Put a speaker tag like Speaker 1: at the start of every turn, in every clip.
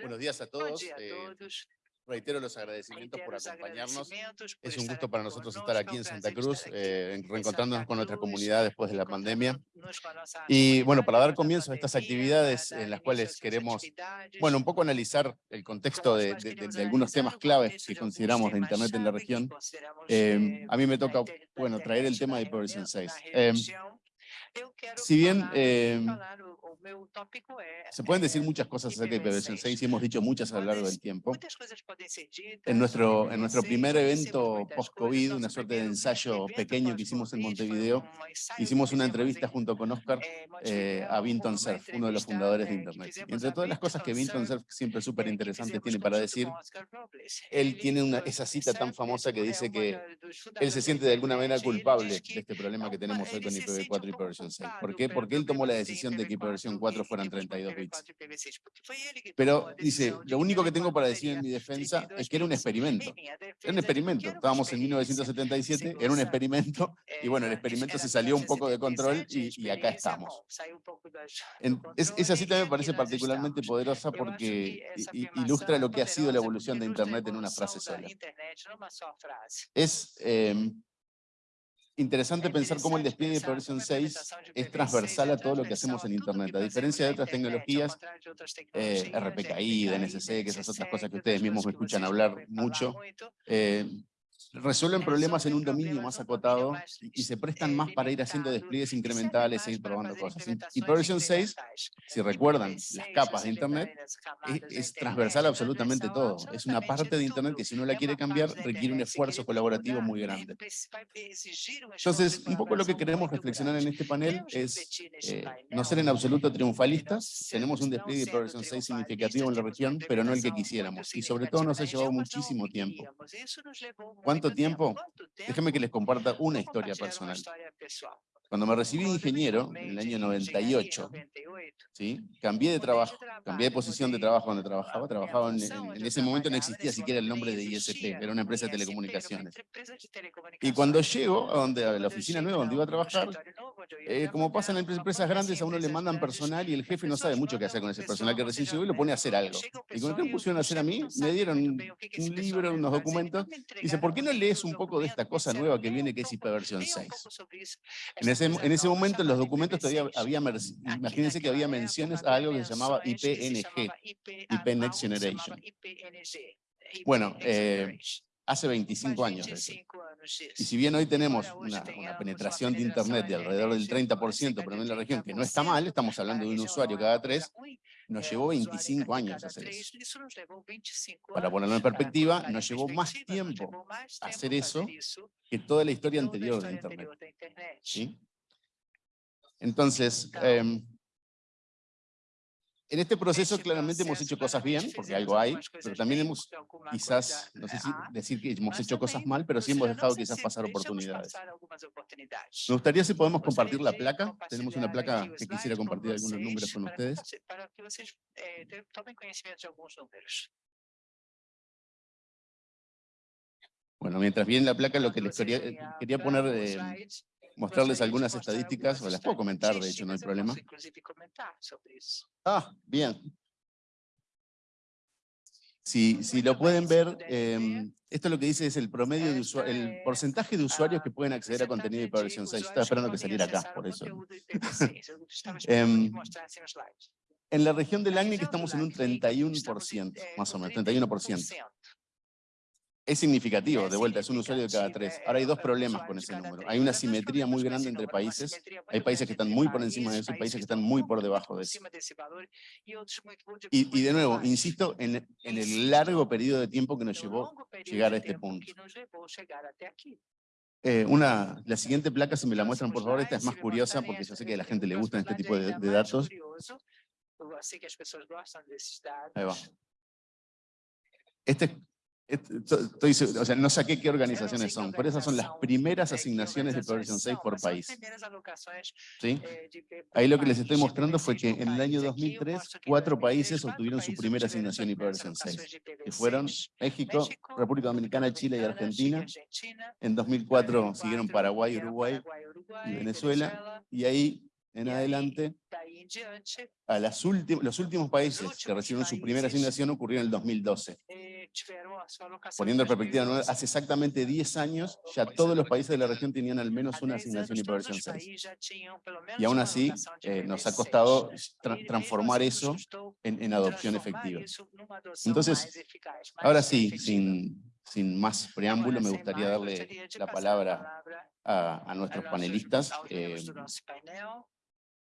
Speaker 1: Buenos días a todos. Eh, reitero los agradecimientos por acompañarnos. Es un gusto para nosotros estar aquí en Santa Cruz, eh, reencontrándonos con nuestra comunidad después de la pandemia. Y bueno, para dar comienzo a estas actividades en las cuales queremos, bueno, un poco analizar el contexto de, algunos temas claves que consideramos de Internet en la región, eh, a mí me toca, bueno, traer el tema de IPv 6. si bien se pueden decir muchas cosas acerca de IPv6 y hemos dicho muchas a lo largo del tiempo. En nuestro, en nuestro primer evento post-COVID, una suerte de ensayo pequeño que hicimos en Montevideo, hicimos una entrevista junto con Oscar eh, a Vinton Cerf, uno de los fundadores de Internet. Y entre todas las cosas que Vinton Cerf siempre súper interesante tiene para decir, él tiene una, esa cita tan famosa que dice que él se siente de alguna manera culpable de este problema que tenemos hoy con IPv4 y IPv6. ¿Por qué? Porque él tomó la decisión de que IPv4 4 fueran 32 bits. Pero dice, lo único que tengo para decir en mi defensa es que era un experimento. Era un experimento. Estábamos en 1977, era un experimento, y bueno, el experimento se salió un poco de control y, acá estamos. esa cita me parece particularmente poderosa porque ilustra lo que ha sido la evolución de Internet en una frase sola. Es interesante pensar cómo el despliegue de versión 6 es transversal a todo lo que hacemos en Internet. A diferencia de otras tecnologías, eh, RPKI, DNSC, que esas otras cosas que ustedes mismos me escuchan hablar mucho, eh, resuelven problemas en un dominio más acotado y, se prestan más para ir haciendo despliegues incrementales e ir probando cosas. Y versión 6, si recuerdan las capas de Internet, es, transversal absolutamente todo. Es una parte de Internet que si uno la quiere cambiar requiere un esfuerzo colaborativo muy grande. Entonces, un poco lo que queremos reflexionar en este panel es eh, no ser en absoluto triunfalistas. Tenemos un despliegue de versión 6 significativo en la región, pero no el que quisiéramos. Y sobre todo nos ha llevado muchísimo tiempo. ¿Cuánto tiempo? Déjenme que les comparta una historia personal. Cuando me recibí ingeniero, en el año 98, ¿sí? cambié de trabajo, cambié de posición de trabajo donde trabajaba. trabajaba en, ese momento no existía siquiera el nombre de ISP, era una empresa de telecomunicaciones. Y cuando llego a, donde, a la oficina nueva donde iba a trabajar, eh, como pasa en empresas grandes, a uno le mandan personal y el jefe no sabe mucho qué hacer con ese personal que recién llegó y lo pone a hacer algo. Y cuando me pusieron a hacer a mí, me dieron un libro, unos documentos, y dice, ¿por qué no lees un poco de esta cosa nueva que viene que es IP versión 6? En ese, en ese momento en los documentos todavía había, imagínense que había menciones a algo que se llamaba IPNG, IP Next Generation. Bueno, eh, hace 25 años eso. Y si bien hoy tenemos una, penetración de Internet de alrededor del 30%, pero en la región, que no está mal, estamos hablando de un usuario cada tres, nos llevó 25 años hacer eso. Para ponerlo en perspectiva, nos llevó más tiempo hacer eso que toda la historia anterior de Internet. ¿Sí? Entonces, en este proceso claramente hemos hecho cosas bien, porque algo hay, pero también hemos quizás, no sé si decir que hemos hecho cosas mal, pero sí hemos dejado quizás pasar oportunidades. Me gustaría si podemos compartir la placa. Tenemos una placa que quisiera compartir algunos números con ustedes. Bueno, mientras viene la placa, lo que les quería, quería poner mostrarles algunas estadísticas, o las puedo comentar, de hecho, no hay problema. Ah, bien. Si, si lo pueden ver, em, esto lo que dice es el promedio de usuarios, el porcentaje de usuarios que pueden acceder a contenido de versión 6. Estaba esperando que saliera acá, por eso. Em, en la región del ACNIC estamos en un 31%, más o menos, 31% es significativo, de vuelta, es un usuario de cada tres. Ahora hay dos problemas con ese número. Hay una simetría muy grande entre países. Hay países que están muy por encima de eso y países que están muy por debajo de eso. Y, de nuevo, insisto en, el largo periodo de tiempo que nos llevó llegar a este punto. Eh, una, la siguiente placa, si me la muestran por favor, esta es más curiosa porque yo sé que a la gente le gustan este tipo de, de datos. Ahí va. Este Estoy, o sea, no saqué qué organizaciones son, pero esas son las primeras asignaciones de versión 6 por país. ¿Sí? Ahí lo que les estoy mostrando fue que en el año 2003, cuatro países obtuvieron su primera asignación versión 6, que fueron México, República Dominicana, Chile y Argentina. En 2004 siguieron Paraguay, Uruguay y Venezuela, y ahí en adelante a las los últimos países que recibieron su primera asignación ocurrió en el 2012. Poniendo en perspectiva, hace exactamente 10 años ya todos los países de la región tenían al menos una asignación hiperversión 6. Y aún así eh, nos ha costado transformar eso en, en adopción efectiva. Entonces, ahora sí, sin, sin más preámbulo, me gustaría darle la palabra a, nuestros panelistas. Eh,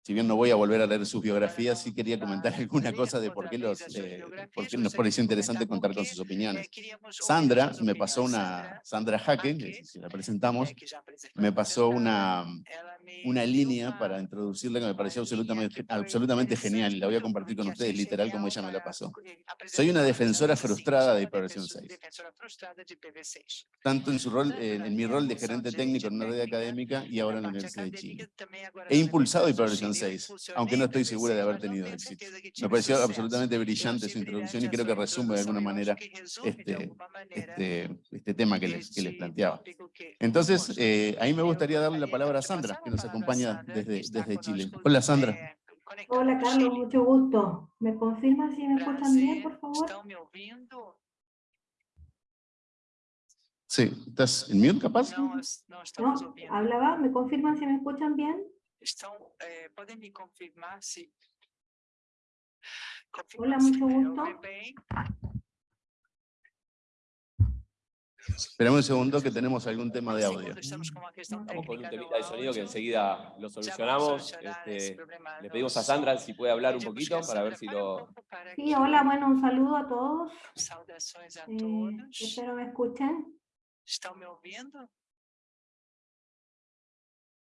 Speaker 1: si bien no voy a volver a leer sus biografías, sí quería comentar alguna cosa de por qué, los, eh, por qué nos pareció interesante contar con sus opiniones. Sandra me pasó una, Sandra Jaque, si la presentamos, me pasó una, una línea para introducirla que me pareció absolutamente, absolutamente genial y la voy a compartir con ustedes literal como ella me la pasó. Soy una defensora frustrada de IPv6. 6. Tanto en, su rol, en, mi rol de gerente técnico en una red académica y ahora en la Universidad de Chile. He impulsado IPv6 aunque no estoy segura de haber tenido éxito. Me pareció absolutamente brillante su introducción y creo que resume de alguna manera este, este, este tema que les, que les planteaba. Entonces, eh, ahí me gustaría darle la palabra a Sandra, que nos acompaña desde, desde Chile. Hola, Sandra.
Speaker 2: Hola, Carlos, mucho gusto. ¿Me confirma si me escuchan bien, por favor?
Speaker 1: Sí, ¿estás en mute capaz?
Speaker 2: No, hablaba, ¿me confirman si me escuchan bien?
Speaker 3: eh, ¿pueden me confirmar si...
Speaker 2: Hola, mucho gusto.
Speaker 1: Esperamos un segundo que tenemos algún tema de audio.
Speaker 4: Estamos con un temita de sonido que enseguida lo solucionamos. Este, le pedimos a Sandra si puede hablar un poquito para ver si lo...
Speaker 2: Sí, hola, bueno, un saludo a todos. Eh, espero me escuchen.
Speaker 3: ¿Están me oyendo?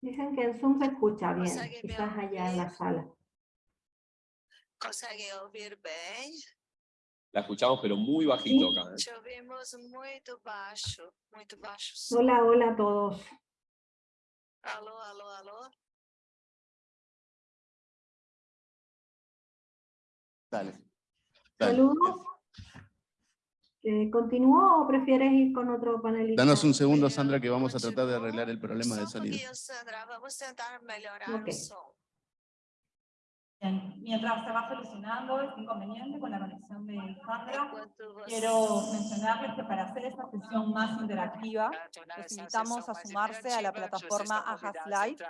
Speaker 2: Dicen que el Zoom se escucha bien, quizás allá en la sala.
Speaker 3: ¿Consegue oír bien?
Speaker 4: La escuchamos, pero muy bajito acá.
Speaker 3: ¿eh? Ouvimos muy bajo, muy bajo.
Speaker 2: Hola, hola a todos.
Speaker 3: Aló, aló, aló.
Speaker 1: Dale.
Speaker 2: Dale. Saludos. Eh, ¿Continúo o prefieres ir con otro panelista?
Speaker 1: Danos un segundo, Sandra, que vamos a tratar de arreglar el problema de sonido.
Speaker 3: Sandra, vamos a intentar mejorar el sonido.
Speaker 5: Mientras se va solucionando este inconveniente con la conexión de Sandra, quiero mencionarles que para hacer esta sesión más interactiva, les invitamos a sumarse a la plataforma Ajas Live,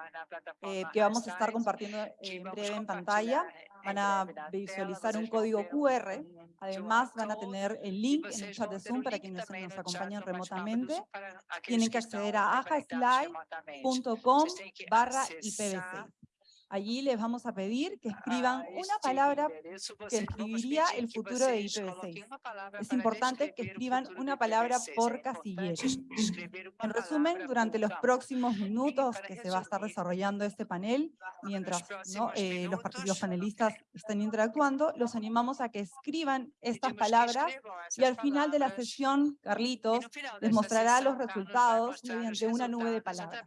Speaker 5: eh, que vamos a estar compartiendo en breve en pantalla. Van a visualizar un código QR, además van a tener el link en el chat de Zoom para quienes nos acompañan remotamente. Tienen que acceder a ajaslive.com barra IPv6. Allí les vamos a pedir que escriban una palabra que escribiría el futuro de IPv6. Es importante que escriban una palabra por casillero. En resumen, durante los próximos minutos que se va a estar desarrollando este panel, mientras eh, los, los panelistas estén interactuando, los animamos a que escriban estas palabras y al final de la sesión, Carlitos les mostrará los resultados mediante una nube de palabras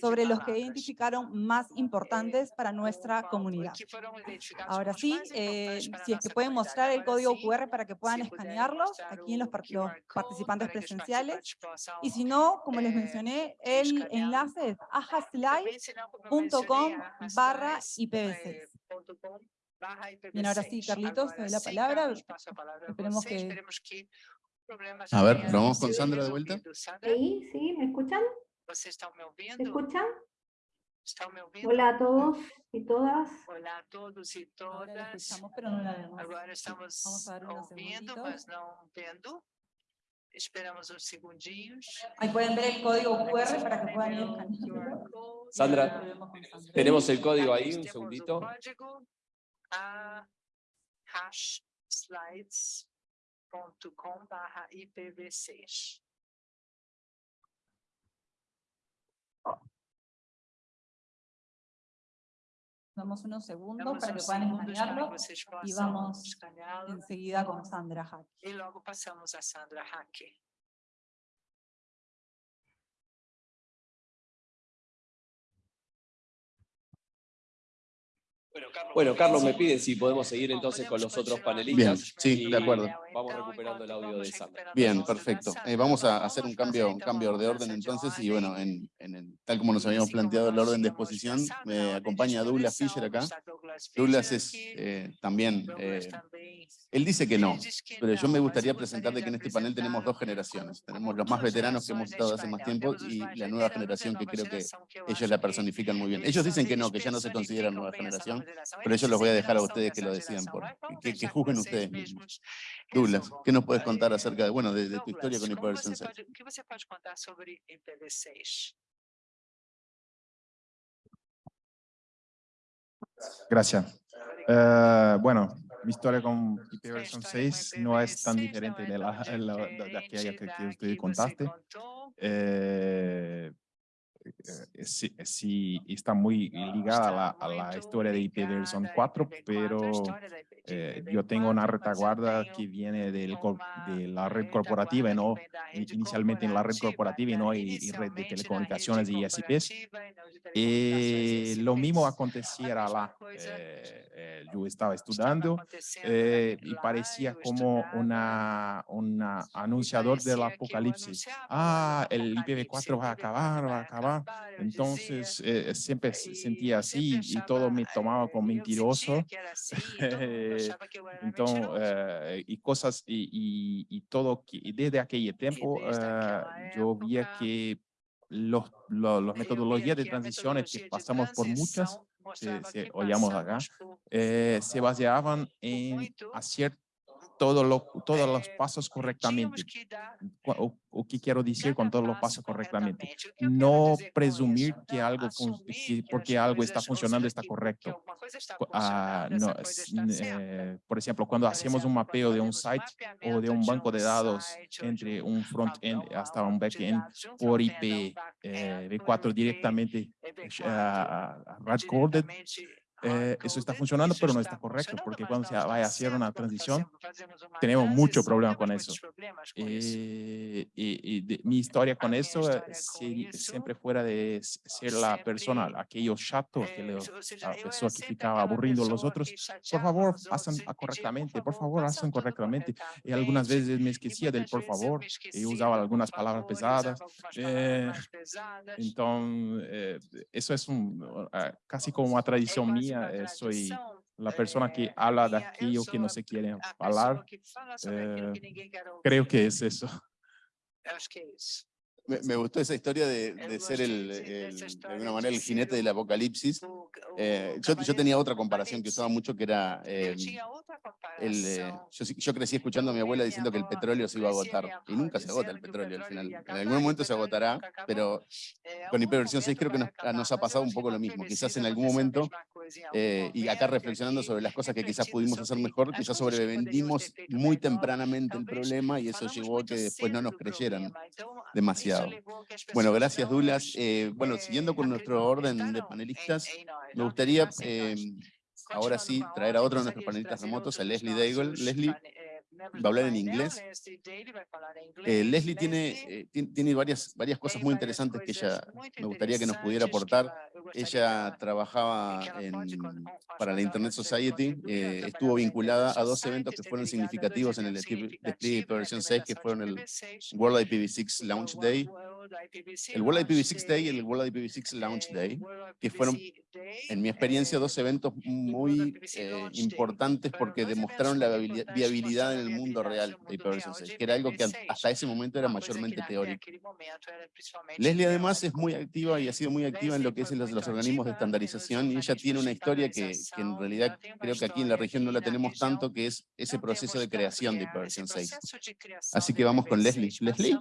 Speaker 5: sobre los que identificaron más importantes para nuestra comunidad. Ahora sí, eh, si es que pueden mostrar el código QR para que puedan escanearlos aquí en los, participantes presenciales. Y si no, como les mencioné, el enlace es ajaslive.com barra IPv6. Bien, ahora sí, Carlitos, te doy la palabra. Esperemos que...
Speaker 1: A ver, vamos con Sandra de vuelta.
Speaker 2: Sí, sí, ¿me escuchan?
Speaker 3: ¿Me
Speaker 2: escuchan? Hola a todos y todas.
Speaker 3: Hola a todos y todas. Ahora
Speaker 5: escuchamos, pero no la vemos.
Speaker 3: Ahora estamos Vamos a ver ouvindo, mas não vendo. Esperamos uns segundinhos.
Speaker 5: Ahí pueden ver el código QR para que puedan ir.
Speaker 4: Sandra, tenemos el código ahí, un segundito.
Speaker 3: A hashslides.com barra IPv6.
Speaker 5: Damos unos segundos para que puedan escanearlo y vamos enseguida con Sandra Hack.
Speaker 3: Y luego pasamos a Sandra Hack.
Speaker 4: Bueno, Carlos me pide si podemos seguir entonces con los otros panelistas.
Speaker 1: Bien, sí, de acuerdo.
Speaker 4: Vamos recuperando el audio de Sandra.
Speaker 1: Bien, perfecto. Eh, vamos a hacer un cambio, un cambio de orden entonces y bueno, en, tal como nos habíamos planteado el orden de exposición, me acompaña Douglas Fisher acá, Douglas es eh, también, eh, él dice que no, pero yo me gustaría presentarle que en este panel tenemos dos generaciones. Tenemos los más veteranos que hemos estado hace más tiempo y la nueva generación que creo que ellos la personifican muy bien. Ellos dicen que no, que ya no se consideran nueva generación, pero eso los voy a dejar a ustedes que lo decidan, por, que, que juzguen ustedes mismos. Douglas, ¿qué nos puedes contar acerca de, bueno, de, de tu historia con
Speaker 3: como
Speaker 1: IPv6?
Speaker 3: você pode- O que você pode contar sobre IPv6?
Speaker 6: Gracias. Eh, bueno, mi historia con IPv6 no es tan diferente de, la, de la- de aquella que, que usted contaste. Eh, sí, sí, está muy ligada a la, a la historia de IPv4, pero eh, yo tengo una retaguarda que viene del, de la red corporativa, no inicialmente en la red corporativa y no y, y red de telecomunicaciones y ISPs. Y lo mismo acontecía lá. Eh, eh, yo estaba estudiando eh, y parecía como una, una anunciador del apocalipsis. Ah, el IPv4 va a acabar, va a acabar. Entonces, eh, siempre se sentía así y todo me tomaba como mentiroso. Então, eh, y cosas y, y, y todo, que, y desde aquel tiempo eh, yo
Speaker 3: época,
Speaker 6: que los, lo- las metodologías de transiciones que pasamos por muchas, se, se acá, eh, se baseaban en hacer todos los, todos los pasos correctamente. O, o que quiero decir con todos los pasos correctamente? No presumir que algo, que porque algo está funcionando está correcto. Ah, no, es- eh, por ejemplo, cuando hacemos un mapeo de un site o de un banco de dados entre un front-end hasta un back-end por IP eh, V4 directamente ah, ah, hard-coded, eh, eso está funcionando, pero no está correcto, porque cuando se va a hacer una transición, tenemos mucho problema con eso. Eh, y, y de- mi historia con eso eh,
Speaker 3: eso,
Speaker 6: siempre fuera de ser la persona, aquello chato, aquele, la persona que ficaba aburriendo a los otros, por favor, hacen correctamente, por favor, hacen correctamente. Y algunas veces me esquecía del por favor y usaba algunas palabras pesadas. eh, Entonces, eh, eso es un, casi como una tradición mía, eh, soy la persona que habla de aquello que no se quiere hablar. eh, Creo que es eso.
Speaker 1: Me, me gustó esa historia de, ser el,
Speaker 3: de-
Speaker 1: el- alguna manera, el jinete del apocalipsis. Eh, yo, tenía otra comparación que usaba mucho que era, eh, el, eh, yo, yo crecí escuchando a mi abuela diciendo que el petróleo se iba a agotar y nunca se agota el petróleo al final. En algún momento se agotará, pero con hiperversión 6 creo que nos, nos ha pasado un poco lo mismo. Quizás en algún momento, eh, y acá reflexionando sobre las cosas que quizás pudimos hacer mejor, quizás sobrevendimos muy tempranamente el problema y eso llevó a que después no nos creyeran demasiado. Bueno, gracias Dulas. Eh, bueno, siguiendo con nuestro orden de panelistas, me gustaría eh, ahora sí traer a otro de nuestros panelistas remotos, a Leslie Daigle. Leslie va a hablar en inglés. Eh, Leslie tiene, eh, ti- tiene varias, varias cosas muy interesantes que ella me gustaría que nos pudiera aportar. Ella trabajaba en- para la Internet Society, eh, estuvo vinculada a dos eventos que fueron significativos en el despliegue de versión 6, que fueron el World IPv6 Launch Day, el World IPv6 Day y el World IPv6 Launch Day, que fueron, en mi experiencia, dos eventos muy eh, importantes porque demostraron la viabili- viabilidad en el mundo real de IPv6, 6, que era algo que hasta ese momento era mayormente teórico. Leslie además es muy activa y ha sido muy activa en lo que es los, los organismos de estandarización y ella tiene una historia que, que en realidad creo que aquí en la región no la tenemos tanto, que es ese proceso de creación de IPv6. 6. Así que vamos con Leslie. Leslie.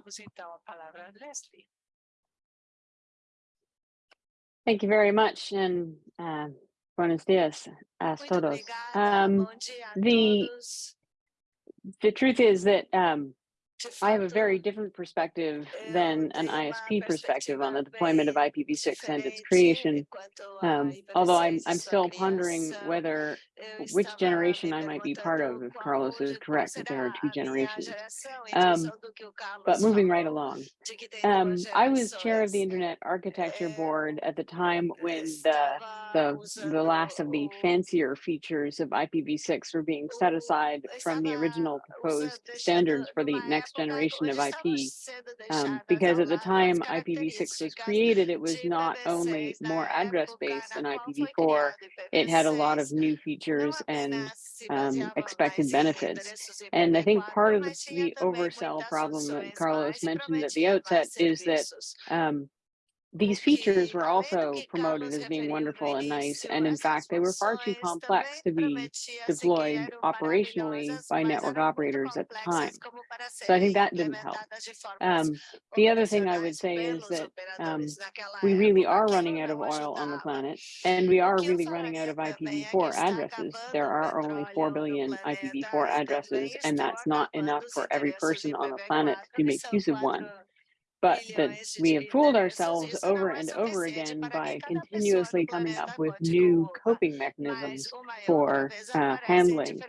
Speaker 7: Thank you very much and uh, buenos dias a todos. Um, the- the truth is that um, I have a very different perspective than an ISP perspective on the deployment of IPv6 and its creation. Um, although I'm, I'm still pondering whether which generation I might be part of, if Carlos is correct, that there are two generations. Um, but moving right along, um, I was chair of the Internet Architecture Board at the time when the, the, the last of the fancier features of IPv6 were being set aside from the original proposed standards for the next generation of IP. Um, because at the time IPv6 was created, it was not only more address based than IPv4, it had a lot of new features and um, expected benefits. And I think part of the, the oversell problem that Carlos mentioned at the outset is that um, these features were also promoted as being wonderful and nice. And in fact, they were far too complex to be deployed operationally by network operators at the time. So I think that didn't help. Um, the other thing I would say is that um, we really are running out of oil on the planet, and we are really running out of IPv4 addresses. There are only 4 billion IPv4 addresses, and that's not enough for every person on the planet to make use of one but that we have fooled ourselves over and over again by continuously coming up with new coping mechanisms for uh, handling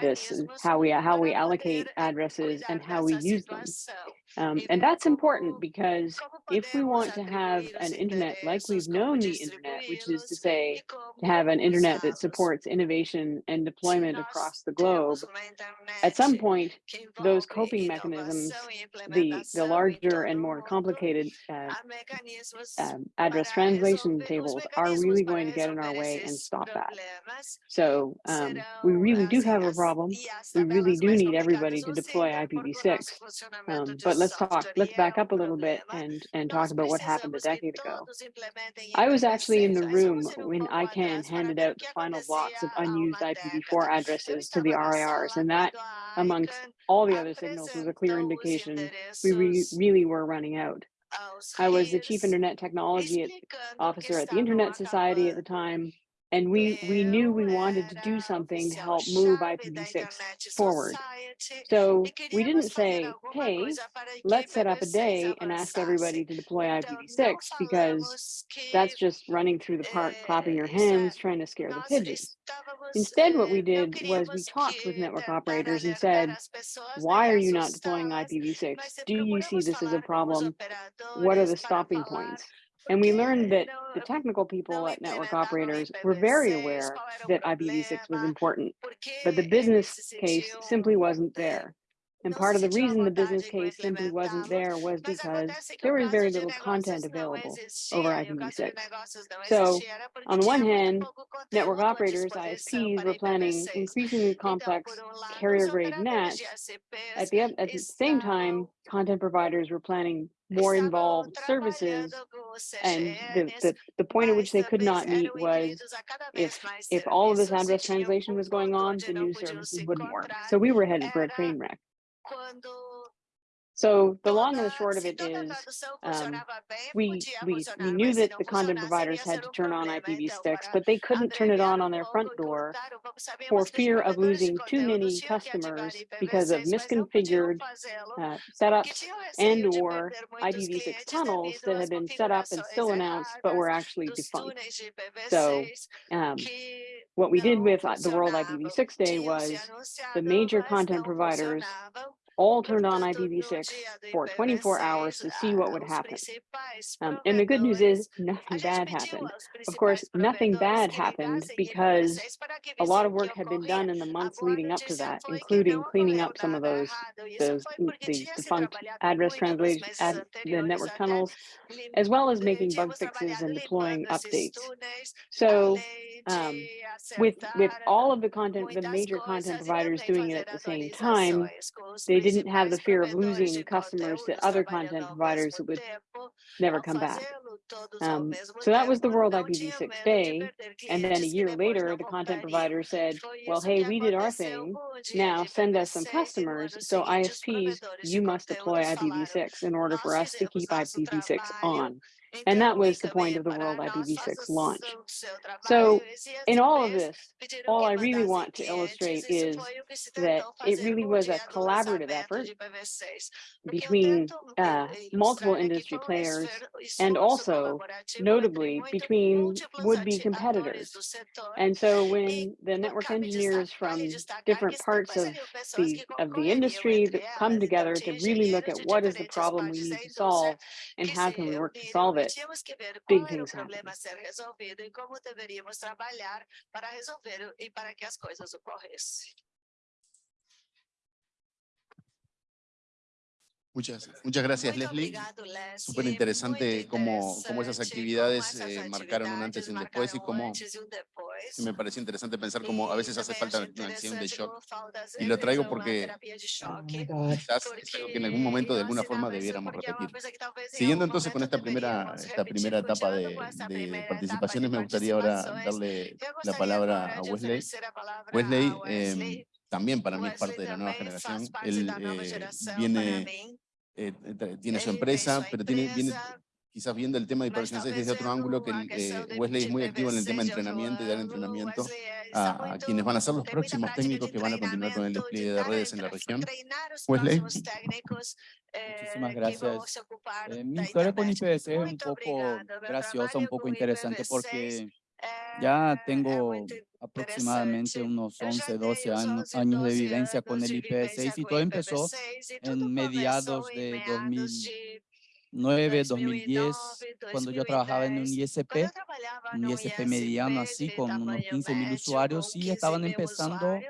Speaker 7: this how we how we allocate addresses and how we use them. Um, and that's important because if we want to have an internet like we've known the internet, which is to say, to have an internet that supports innovation and deployment across the globe, at some point, those coping mechanisms, the, the larger and more complicated uh, um, address translation tables are really going to get in our way and stop that. So um, we really do have a problem. We really do need everybody to deploy IPv6. Um, but let's talk, let's back up a little bit and, and talk about what happened a decade ago. I was actually in the room when ICANN handed out the final blocks of unused IPv4 addresses to the RIRs, and that, amongst all the other signals, was a clear indication we re really were running out. I was the chief internet technology officer at the Internet Society at the time, and we, we knew we wanted to do something to help move IPv6 forward. So we didn't say, hey, let's set up a day and ask everybody to deploy IPv6 because that's just running through the park, clapping your hands, trying to scare the pigeons. Instead, what we did was we talked with network operators and said, why are you not deploying IPv6? Do you see this as a problem? What are the stopping points? And we learned that the technical people at network operators were very aware that IPv6 was important, but the business case simply wasn't there. And part of the reason the business case simply wasn't there was because there was very little content available over IPv6. So on the one hand, network operators, ISPs, were planning increasingly complex carrier grade nets. At the, at the same time, content providers were planning more involved services and the, the, the point at which they could not meet was if if all of this address translation was going on the new services wouldn't work. So we were headed for a train wreck so the long and the short of it is, um, we, we, we knew that the content providers had to turn on IPv6, but they couldn't turn it on on their front door for fear of losing too many customers because of misconfigured uh, setups and or IPv6 tunnels that had been set up and still announced, but were actually defunct. So um, what we did with uh, the World IPv6 Day was the major content providers all turned on IPv6 for 24 hours to see what would happen. Um, and the good news is nothing bad happened. Of course, nothing bad happened because a lot of work had been done in the months leading up to that, including cleaning up some of those, those the defunct address translation, ad, the network tunnels, as well as making bug fixes and deploying updates. So um, with with all of the content, the major content providers doing it at the same time, they didn't have the fear of losing customers to other content providers that would never come back. Um, so that was the World IPv6 Day. And then a year later, the content provider said, well, hey, we did our thing. Now send us some customers. So ISPs, you must deploy IPv6 in order for us to keep IPv6 on. And that was the point of the World IPv6 launch. So in all of this, all I really want to illustrate is that it really was a collaborative effort between uh, multiple industry players and also notably between would-be competitors. And so when the network engineers from different parts of the of the industry that come together to really look at what is the problem we need to solve and how can we work to solve it, big things happen.
Speaker 3: e como deveríamos trabalhar para resolver e para que as coisas ocorressem.
Speaker 1: Muchas, muchas gracias, Leslie. Súper interesante cómo, cómo esas actividades eh, marcaron un antes y un después y cómo
Speaker 3: depois.
Speaker 1: me pareció interesante pensar cómo a veces hace falta una acción de shock. Y lo traigo porque quizás es algo que en algún momento de alguna forma debiéramos repetir.
Speaker 3: em
Speaker 1: Siguiendo entonces con esta primera, esta primera etapa de, de participaciones, me gustaría ahora darle la palabra a Wesley. Wesley, em, también para mí es parte de la nueva generación. Él eh, viene. Eh, tiene su empresa, pero tiene, viene quizás viendo el tema de
Speaker 3: mas
Speaker 1: hiperversión 6
Speaker 3: talvez
Speaker 1: desde otro ángulo, que eh, Wesley es muy activo en el tema de
Speaker 3: IPv6 outro
Speaker 1: entrenamiento y dar entrenamiento a, a quienes van a ser los próximos técnicos que van a continuar con el despliegue
Speaker 3: de
Speaker 1: redes en la región. Wesley.
Speaker 3: eh,
Speaker 8: Muchísimas
Speaker 3: vão
Speaker 8: gracias. Eh, mi historia con. IPv6 es un poco graciosa, un poco interesante
Speaker 3: IPv6
Speaker 8: porque ya
Speaker 3: é
Speaker 8: tengo aproximadamente unos
Speaker 3: Eu já
Speaker 8: 11, 12
Speaker 3: tenho uns
Speaker 8: años,
Speaker 3: 11,
Speaker 8: años de
Speaker 3: 12
Speaker 8: vivencia con el
Speaker 3: de vivência
Speaker 8: IPv6 y todo empezó
Speaker 3: IPv6
Speaker 8: en mediados de
Speaker 3: meados de
Speaker 8: 2009, 2010,
Speaker 3: 2009,
Speaker 8: cuando yo trabajaba en un
Speaker 3: 2010,
Speaker 8: ISP, un ISP mediano así con unos
Speaker 3: tamanho
Speaker 8: 15 mil usuarios y
Speaker 3: 15
Speaker 8: estaban empezando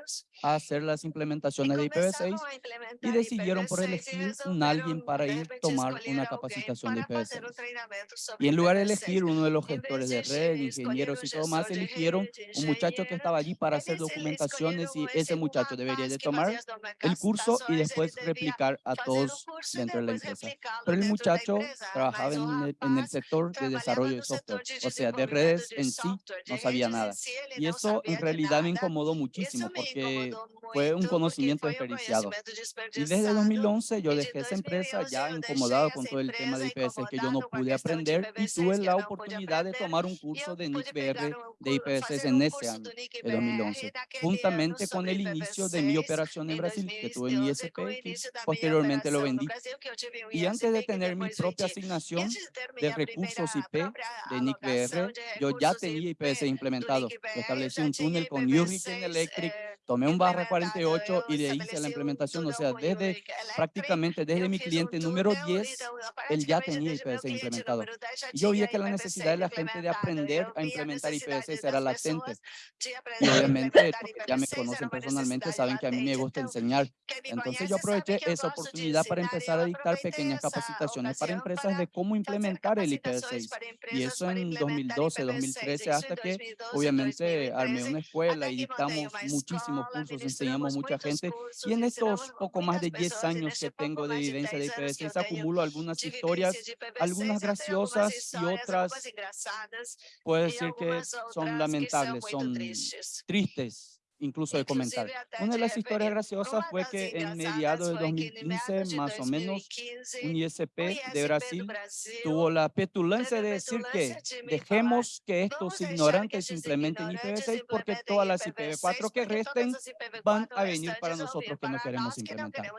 Speaker 8: a hacer las implementaciones de
Speaker 3: começavam
Speaker 8: IPv6
Speaker 3: a implementar
Speaker 8: y decidieron por
Speaker 3: IPv6
Speaker 8: elegir un alguien para ir tomar una capacitación de
Speaker 3: para fazer um
Speaker 8: IPv6.
Speaker 3: treinamento sobre
Speaker 8: Y en lugar de
Speaker 3: IPv6.
Speaker 8: elegir uno de los gestores
Speaker 3: de
Speaker 8: red, ingenieros y todo más, eligieron un muchacho que estaba allí para hacer documentaciones y ese muchacho debería de tomar el curso y después replicar a todos dentro de la empresa. Pero el muchacho trabajaba
Speaker 3: o
Speaker 8: en el, en el sector de desarrollo de software, o sea, de redes
Speaker 3: de
Speaker 8: en sí no sabía nada. Y eso en realidad me incomodó muchísimo porque fue un conocimiento desperdiciado. Y desde
Speaker 3: desperdiçado.
Speaker 8: 2011 yo
Speaker 3: E de
Speaker 8: dejé esa empresa
Speaker 3: 2011
Speaker 8: ya incomodado con todo el tema de IPv6 que yo no pude aprender y
Speaker 3: IPv6
Speaker 8: tuve la oportunidad de tomar un
Speaker 3: E
Speaker 8: curso de NIC-BR de
Speaker 3: cu-
Speaker 8: IPv6
Speaker 3: fazer
Speaker 8: en ese año,
Speaker 3: NIC-BR
Speaker 8: 2011,
Speaker 3: naquele ano
Speaker 8: juntamente con el inicio de mi
Speaker 3: IPv6
Speaker 8: operación en Brasil, que tuve
Speaker 3: 2011
Speaker 8: mi ISP, que posteriormente lo vendí. Y antes de tener mi propia asignación
Speaker 3: de
Speaker 8: recursos IP de NIC-BR, yo ya tenía
Speaker 3: IP
Speaker 8: IPv6
Speaker 3: do
Speaker 8: implementado. Establecí un túnel con
Speaker 3: IPv6
Speaker 8: Hurricane Electric, tomé un barra
Speaker 3: implementado.
Speaker 8: 48
Speaker 3: Eu
Speaker 8: y le hice
Speaker 3: estabeleci
Speaker 8: la
Speaker 3: um
Speaker 8: implementación. O sea, desde prácticamente desde mi cliente número
Speaker 3: túnel,
Speaker 8: 10,
Speaker 3: então
Speaker 8: él ya tenía
Speaker 3: desde meu
Speaker 8: IPv6
Speaker 3: cliente
Speaker 8: implementado.
Speaker 3: número 10 já
Speaker 8: Y yo vi que la necesidad de la gente de aprender a implementar
Speaker 3: necessidade
Speaker 8: IPv6 era latente.
Speaker 3: de
Speaker 8: Y obviamente, ya me
Speaker 3: IPv6 era
Speaker 8: conocen personalmente saben que a mí me gusta enseñar. Entonces yo aproveché esa
Speaker 3: de
Speaker 8: oportunidad para
Speaker 3: e
Speaker 8: empezar a dictar pequeñas capacitaciones para empresas de cómo implementar el
Speaker 3: capacitações
Speaker 8: IPv6.
Speaker 3: para
Speaker 8: Y eso en
Speaker 3: implementar
Speaker 8: 2012,
Speaker 3: IPv6.
Speaker 8: 2013,
Speaker 3: Isso
Speaker 8: hasta que
Speaker 3: 2012,
Speaker 8: obviamente armé
Speaker 3: 2013,
Speaker 8: una escuela y dictamos
Speaker 3: uma
Speaker 8: cursos, enseñamos mucha gente. Y en estos poco más de 10
Speaker 3: pessoas e
Speaker 8: años que tengo de vivencia de
Speaker 3: 10 anos que eu
Speaker 8: IPv6,
Speaker 3: tenho
Speaker 8: acumulo algunas historias,
Speaker 3: de IPv6,
Speaker 8: algunas graciosas y otras,
Speaker 3: algumas engraçadas
Speaker 8: puedo
Speaker 3: e
Speaker 8: decir que son lamentables, son
Speaker 3: tristes.
Speaker 8: Incluso de comentar. Una de las historias
Speaker 3: referir.
Speaker 8: graciosas fue que en mediados de
Speaker 3: foi que em
Speaker 8: 2015,
Speaker 3: meados de
Speaker 8: más o menos,
Speaker 3: 2015,
Speaker 8: un ISP de Brasil tuvo la petulancia de decir que dejemos que estos ignorantes implementen
Speaker 3: ignorantes
Speaker 8: IPv6 porque todas las
Speaker 3: IPv6,
Speaker 8: IPv4 que resten
Speaker 3: todas as IPv4
Speaker 8: van a venir para nosotros que no queremos implementar.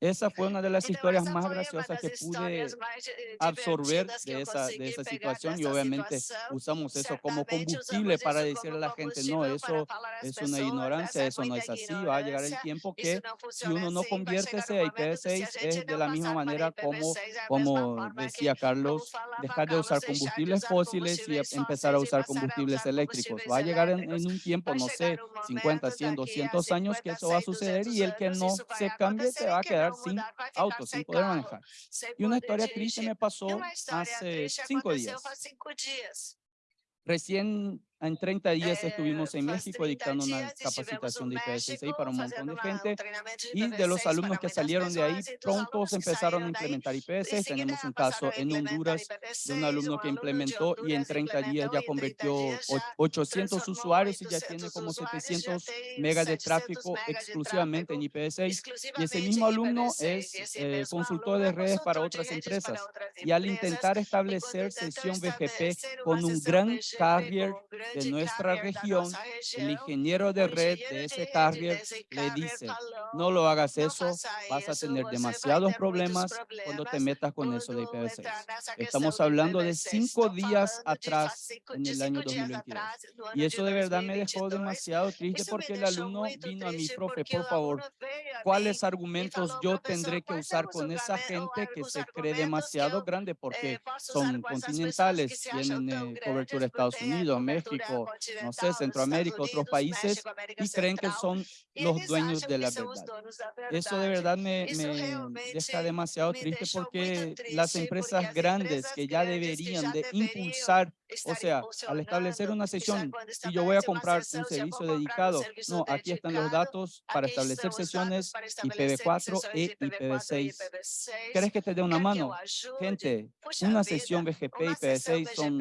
Speaker 8: Esa fue una de las historias más graciosas
Speaker 3: das
Speaker 8: que pude
Speaker 3: eh,
Speaker 8: absorber de esa, de esa situación y obviamente usamos eso como combustible para decirle a la gente, no, eso
Speaker 3: às
Speaker 8: es una ignorancia, eso no es así, va a llegar el tiempo que si uno no
Speaker 3: um
Speaker 8: a
Speaker 3: momento que se a
Speaker 8: IPv6
Speaker 3: gente
Speaker 8: es de la misma manera como,
Speaker 3: IPv6 é a mesma
Speaker 8: como decía Carlos, dejar de usar combustibles fósiles y empezar a usar combustibles eléctricos. Va a llegar en, en un tiempo, no sé,
Speaker 3: um
Speaker 8: 50,
Speaker 3: momento
Speaker 8: 100,
Speaker 3: daqui a
Speaker 8: 200 años que
Speaker 3: 50,
Speaker 8: eso va a
Speaker 3: 100,
Speaker 8: suceder
Speaker 3: 200
Speaker 8: y el que no se cambie se va a
Speaker 3: que
Speaker 8: quedar sin auto, sin poder manejar. Y una historia triste me pasó hace cinco días. Recién En 30 días estuvimos en México dictando una capacitación de IPv6 para un montón de gente y de los alumnos que salieron de ahí pronto se empezaron a implementar IPv6. Tenemos un caso en Honduras de un alumno que implementó y en 30 días ya convirtió 800 usuarios y ya tiene como 700 megas de tráfico exclusivamente en IPv6. Y ese mismo alumno es eh, consultor de redes para otras empresas. Y al intentar establecer sesión BGP con un gran carrier de nuestra región, el ingeniero de red de ese carrier le dice, no lo hagas eso, vas a tener demasiados problemas cuando te metas con eso de IPv6. Estamos hablando de cinco días atrás en el año 2022. Y eso de verdad me dejó demasiado triste porque el alumno vino a mi profe, por favor, ¿cuáles argumentos yo tendré que usar con esa gente que se cree demasiado grande porque son continentales, tienen eh, cobertura de Estados Unidos, México, no sé, Centroamérica, otros países y creen que son los dueños de la verdad. Eso de verdad me, me deja demasiado triste porque las empresas grandes que ya deberían de impulsar o sea, al establecer una sesión, si yo voy a comprar un servicio dedicado, no, aquí están los datos para establecer sesiones IPv4 e IPv6. ¿Quieres que te dé una mano? Gente, una sesión BGP IPv6 son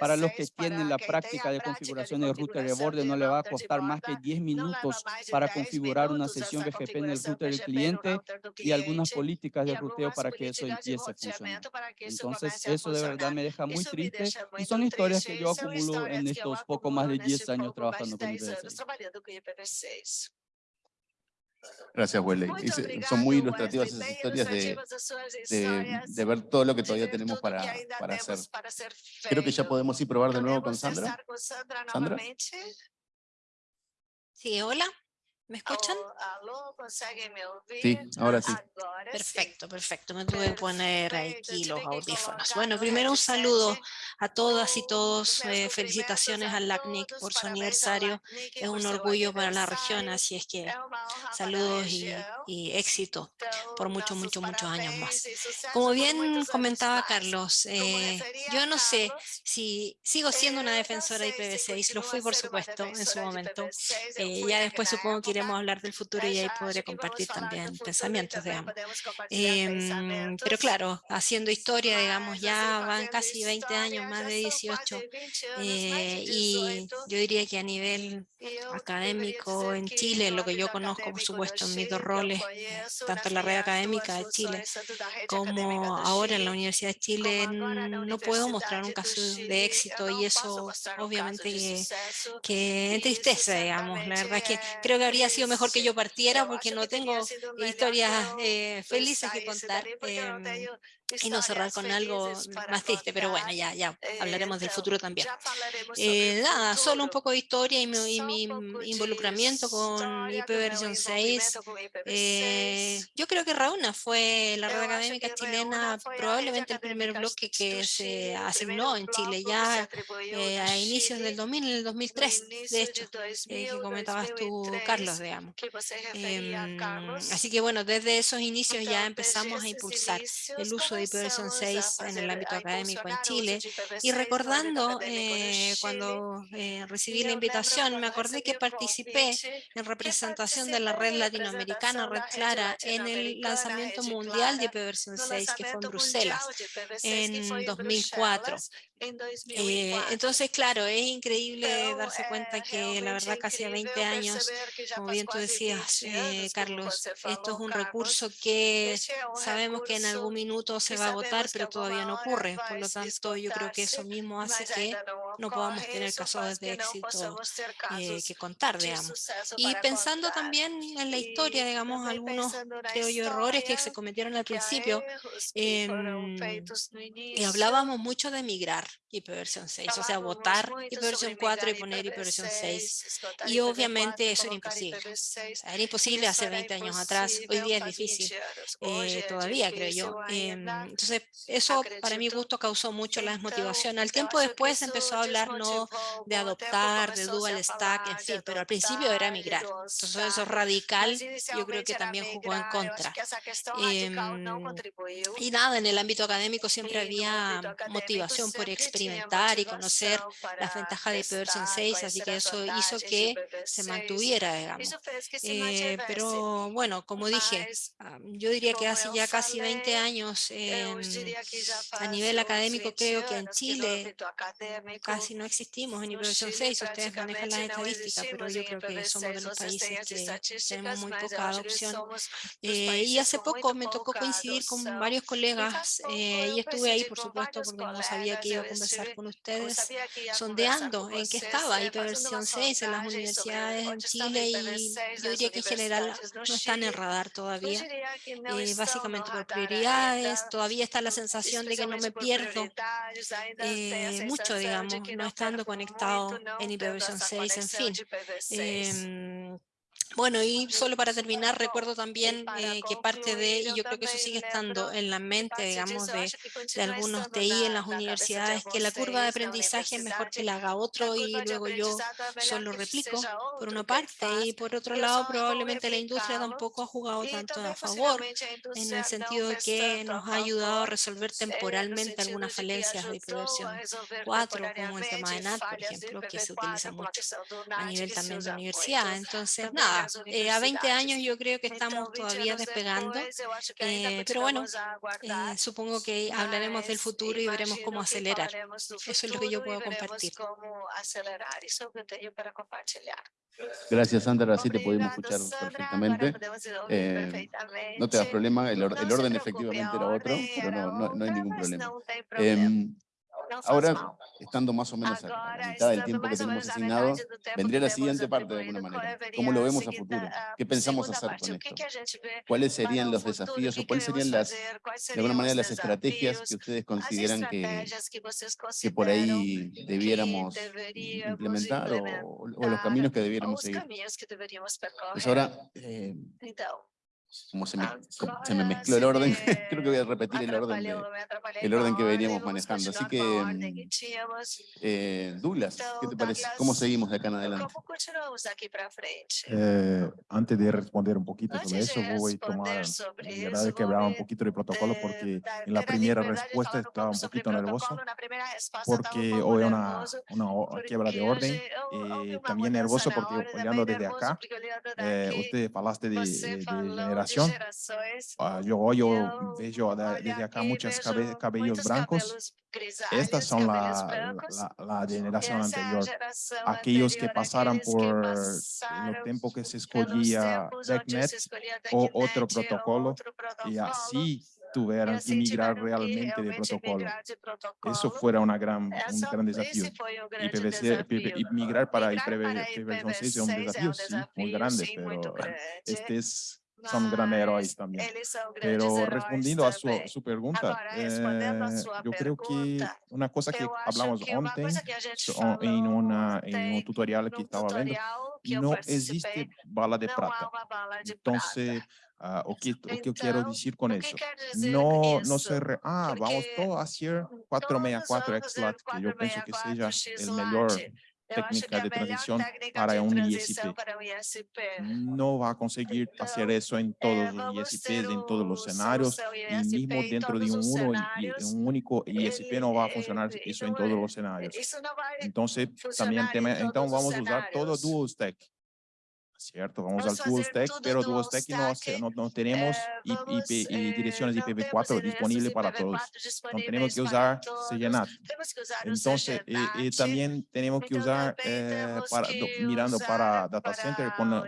Speaker 8: para los que tienen la práctica de configuración de router de borde, no le va a costar más que 10 minutos para configurar una sesión BGP en el router del cliente y algunas políticas de ruteo para que eso empiece a funcionar. Entonces, eso de verdad me deja muy triste y son historias que yo acumulo en estos poco más de 10 años trabajando con IPv6.
Speaker 1: Gracias, Welle. Son muy ilustrativas esas historias de, de, de, ver todo lo que todavía tenemos para, para hacer. Creo que ya podemos ir probar de nuevo con Sandra. Sandra.
Speaker 9: Sí, hola. ¿Me escuchan?
Speaker 1: Sí, ahora sí.
Speaker 9: Perfecto, perfecto. Me tuve que poner aquí los audífonos. Bueno, primero un saludo a todas y todos. Eh, felicitaciones al LACNIC por su aniversario. Es un orgullo para la región, así es que saludos y, éxito por muchos, muchos, muchos años más. Como bien comentaba Carlos, eh, yo no sé si sigo siendo una defensora de IPv6, lo fui por supuesto en su momento. Eh, ya después supongo que a hablar del futuro y ahí podré compartir también pensamientos, digamos. Em, pero claro, haciendo historia, digamos, ya van casi 20 años, más de 18, eh, y yo diría que a nivel académico en Chile, lo que yo conozco, por supuesto, en mis dos roles, tanto en la red académica de Chile como ahora en la Universidad de Chile, no puedo mostrar un caso de éxito y eso obviamente que, que entristece, digamos. La verdad es que creo que habría sido mejor que yo partiera porque no tengo historias eh, felices que contar y no cerrar con algo más triste, pero bueno, ya, ya hablaremos del futuro también. Eh, nada, solo un poco de historia y mi, involucramiento con IP versión 6. Eh, yo creo que Rauna fue la red académica chilena, probablemente el primer bloque que se asignó en Chile ya a inicios del 2000, en el 2003, de hecho, que comentabas tú, Carlos, digamos. Em, así que bueno, desde esos inicios ya empezamos a impulsar el uso de IPv 6 en el ámbito académico en Chile. Y recordando eh, cuando eh, recibí la invitación, me acordé que participé en representación de la red latinoamericana, Red Clara, en el lanzamiento mundial de IPv 6, que fue en Bruselas en 2004. Eh, entonces, claro, es increíble darse cuenta que la verdad casi a 20 años, como bien tú decías, eh, Carlos, esto es un recurso que sabemos que en algún minuto se va a votar, pero todavía no ocurre. Por lo tanto, yo creo que eso mismo hace que no podamos tener casos de éxito eh, que contar, digamos. Y pensando también en la historia, digamos, algunos, creo yo, errores que se cometieron al principio, em, y hablábamos mucho de migrar versión 6, o sea, votar versión 4 y poner versión 6. Y obviamente eso era imposible. era imposible hace 20 años atrás, hoy día es difícil, eh, todavía creo yo. Em, entonces, eso para mi gusto causó mucho la desmotivación. Al tiempo después empezó a hablar no de adoptar, de dual stack, en fin, pero al principio era migrar. Entonces eso radical yo creo que también jugó en contra. Em, y nada, en el ámbito académico siempre había motivación por experiencia experimentar y conocer las ventajas de IPv 6, así que eso hizo que se mantuviera, digamos. Eh, pero bueno, como dije, yo diría que hace ya casi 20 años a nivel académico creo que en Chile casi no existimos en IPv 6, ustedes manejan las estadísticas, pero yo creo que somos de los países que tenemos muy poca adopción. Eh, y hace poco me tocó coincidir con varios colegas eh, y estuve ahí, por supuesto, porque no sabía que iba a conversar con ustedes, sondeando en qué estaba IPv 6 en las universidades en Chile y yo diría que en general no están en radar todavía, eh, básicamente por prioridades, todavía está la sensación de que no me pierdo mucho, digamos, no estando conectado en IPv 6, en fin. Bueno, y solo para terminar, recuerdo también eh, que parte de, y yo creo que eso sigue estando en la mente, digamos, de, de, algunos TI en las universidades, que la curva de aprendizaje es mejor que la haga otro y luego yo solo replico, por una parte, y por otro lado, probablemente la industria tampoco ha jugado tanto a favor, en el sentido de que nos ha ayudado a resolver temporalmente algunas falencias de versión 4, como el tema de NAT, por ejemplo, que se utiliza mucho a nivel también de universidad. Entonces, nada, eh, a 20 años yo creo que estamos todavía despegando, eh, pero bueno, eh, supongo que hablaremos del futuro y veremos cómo acelerar. Eso es lo que yo puedo compartir.
Speaker 1: Gracias, Sandra. Así te pudimos escuchar perfectamente. no te das problema, el, orden efectivamente era otro, pero no, no, hay ningún problema. Ahora, estando más o menos a la mitad del tiempo que tenemos asignado, vendría la siguiente parte de alguna manera. ¿Cómo lo vemos a futuro? ¿Qué pensamos hacer con esto? ¿Cuáles serían los desafíos o cuáles serían las, de alguna manera, las estrategias que ustedes consideran que, que por ahí debiéramos implementar o, los caminos que debiéramos seguir? Pues ahora, eh, como se me, se me mezcló el orden, creo que voy a repetir el orden, el orden que veníamos manejando. Así que, mm, eh, Douglas, ¿qué te parece? ¿Cómo seguimos de acá en adelante?
Speaker 6: Eh, antes de responder un poquito sobre eso, voy a tomar, la verdad que hablaba un poquito de protocolo porque en la primera respuesta estaba un poquito nervioso porque hoy una, una quiebra de orden y eh, también nervioso porque olhando desde acá, usted hablaste de, de, de generación. Ah, yo, veo desde acá muchos cabellos blancos. Estas son la, la, la, generación anterior. Aquellos que pasaron por el tiempo que se escogía DECnet o otro protocolo y así tuvieran que migrar realmente de protocolo. Eso fuera una gran, un gran desafío. Y PVC, migrar para IPv6 es un desafío, sí, muy grande, pero este es son grandes héroes también. Pero respondiendo a su, su pregunta, eh, yo creo que una cosa que hablamos antes en, una, en un tutorial que estaba viendo, no existe bala de plata. Entonces, uh, o, que, o que eu quero dizer com isso? No, no se re, ah, vamos todos a hacer 464 XLAT, que eu penso que seja o melhor técnica de transición para un ISP. No va a conseguir hacer eso en todos los ISPs, en todos los escenarios, y mismo dentro de un, uno, un único ISP no va a funcionar eso en todos los escenarios. Entonces, también entonces vamos a usar todo Dual Stack. ¿Cierto? Vamos al dual stack, pero dual stack no, no, tenemos IP, y direcciones IPv4 disponibles para todos. No tenemos que usar CGNAT. Entonces, y, también tenemos que usar, eh, para, mirando para data center, con,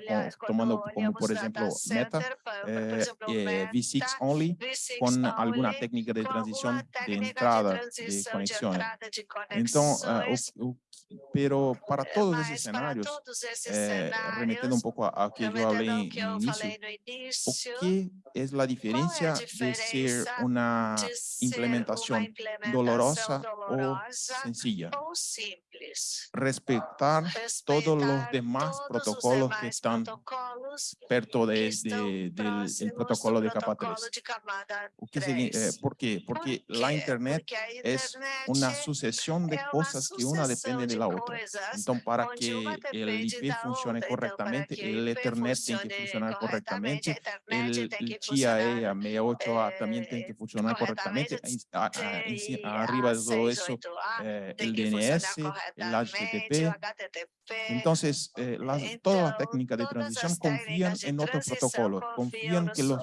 Speaker 6: tomando como por ejemplo Meta, eh, eh, V6 only, con alguna técnica de transición de entrada de conexión. Entonces, pero para todos esos escenarios, eh, un poco a, que yo hablé en inicio, ¿qué es la diferencia de ser una implementación dolorosa o sencilla? Respetar todos los demás protocolos que están perto de, del protocolo de capa 3. Eh, ¿Por qué? Porque la Internet es una sucesión de cosas que una depende de la otra. Entonces, para que el IP funcione correctamente, correctamente, el Ethernet tiene que funcionar correctamente, el, el GIA, a 68A también tiene que funcionar correctamente, arriba de todo eso, eh, el DNS, el HTTP. Entonces, eh, las, todas las técnicas de transición confían en otros protocolos, confían que los,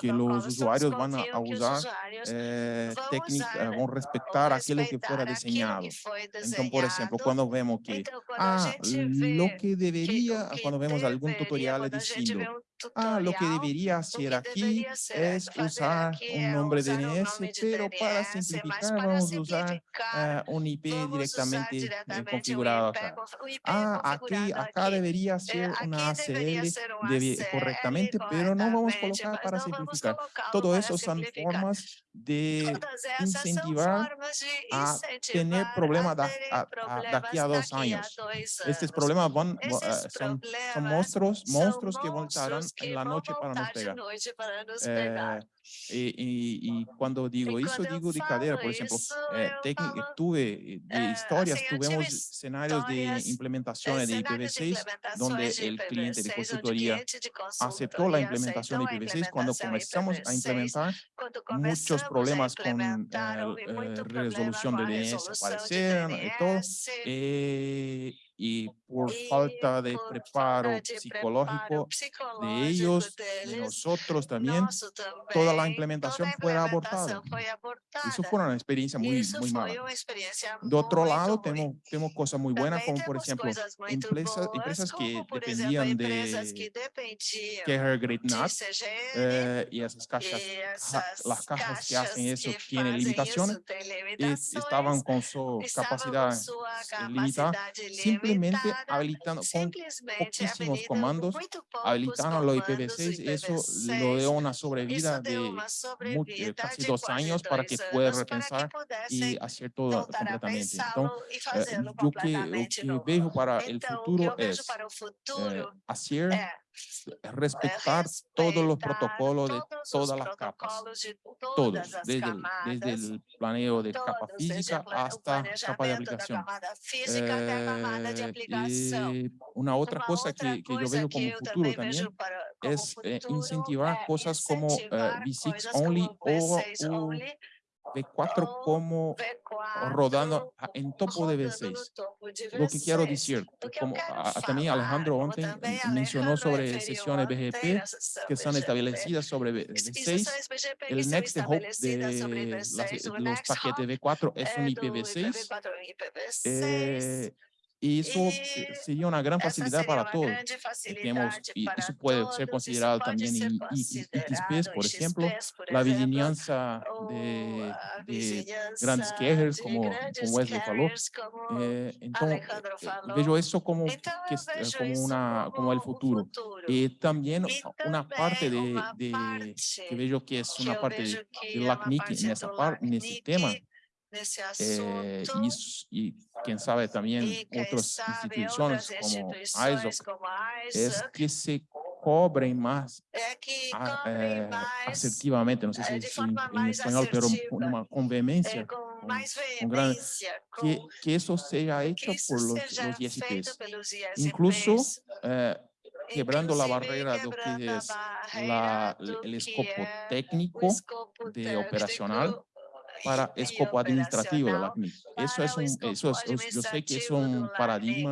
Speaker 6: que los usuarios van a, a usar eh, técnicas, van a respetar aquello que fuera diseñado. Entonces, por ejemplo, cuando vemos que, ah, lo que debería, cuando vemos algún tutorial diciendo, ah, lo que debería hacer aquí es usar un nombre DNS, pero para simplificar vamos a usar ah, un IP directamente eh, configurado acá. Ah, aquí, acá debería ser una ACL correctamente, pero no vamos a colocar para simplificar. Todo eso son formas de incentivar a tener problemas da- a- a- de aquí a dos años. Estos problemas van, eh, son, son monstruos, monstruos que voltarán en la noche para nos pegar. Eh, y, y- y cuando digo eso, digo de cadera, por ejemplo, eh, tuve eh, de historias, tuvimos escenarios de implementaciones de IPv6 donde el cliente de consultoría aceptó la implementación de IPv6 cuando comenzamos a implementar muchos problemas con eh, eh, resolución de DNS aparecieron y todo eh, y por falta de preparo psicológico de ellos, de nosotros también, toda la implementación fue abortada. Eso fue una experiencia muy, muy mala. De otro lado, tenemos, tenemos cosas muy buenas, como por ejemplo, empresas, empresas que dependían de Carrier Great NAT eh, y esas cajas, ja- las cajas que hacen eso tienen limitaciones y estaban con su capacidad eh, limitada, simplemente habilitando con poquísimos comandos, habilitaron los IPv6 y eso lo dio una sobrevida de mu- eh, casi dos años para que pueda repensar y hacer todo completamente. Entonces, eh, yo que, lo que veo para el futuro es eh, hacer respetar todos los protocolos de todas las capas, todos, desde el, desde el planeo de capa física hasta capa de aplicación. Eh, una otra cosa que, que yo veo como futuro también es eh, incentivar cosas como eh, V6 only o, o V4 como rodando en topo de V6. Lo que quiero decir, como también Alejandro ontem mencionó sobre sesiones BGP que están establecidas sobre V- V6. El next hop de los paquetes V4 es un IPv6. eh, y eso eh, sería una gran facilidad para todos. Tenemos, y eso puede ser considerado también en ITSPs, por ejemplo, la vigilancia de, de grandes carriers, como, como Wesley falou. Eh, entonces, eh, veo eso como, que es, eh, como, una, como el futuro. Y también una parte de, de que veo que es una parte de, LACNIC en, esa par, en ese tema. Eh, y, s- y quién sabe también otras instituciones como ISO, es que se cobren más a- eh, asertivamente, no sé si es en, en español, pero con una con vehemencia, con, con gran, que, que eso sea hecho por los, los ISPs. Incluso eh, quebrando la barrera de lo que es la, el escopo técnico de operacional para escopo administrativo de la CNIC. Eso es un, eso es, es- yo sé que es un paradigma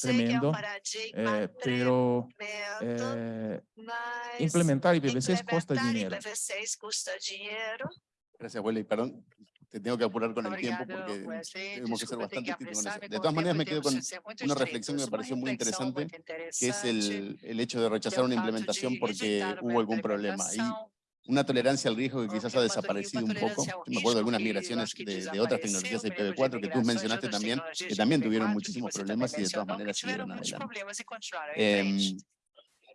Speaker 6: tremendo, eh, pero eh, implementar IPv6 cuesta dinero.
Speaker 1: Gracias, Wesley. Perdón, te tengo que apurar con el tiempo porque tenemos que ser bastante eso. De todas maneras, me quedo con una reflexión que me pareció muy interesante, que es el, el hecho de rechazar una implementación porque hubo algún problema. Y una tolerancia al riesgo que quizás ha desaparecido un poco. Yo me acuerdo de algunas migraciones de, de otras tecnologías de IPv4 que tú mencionaste también, que también tuvieron muchísimos problemas y de todas maneras siguieron adelante. Em,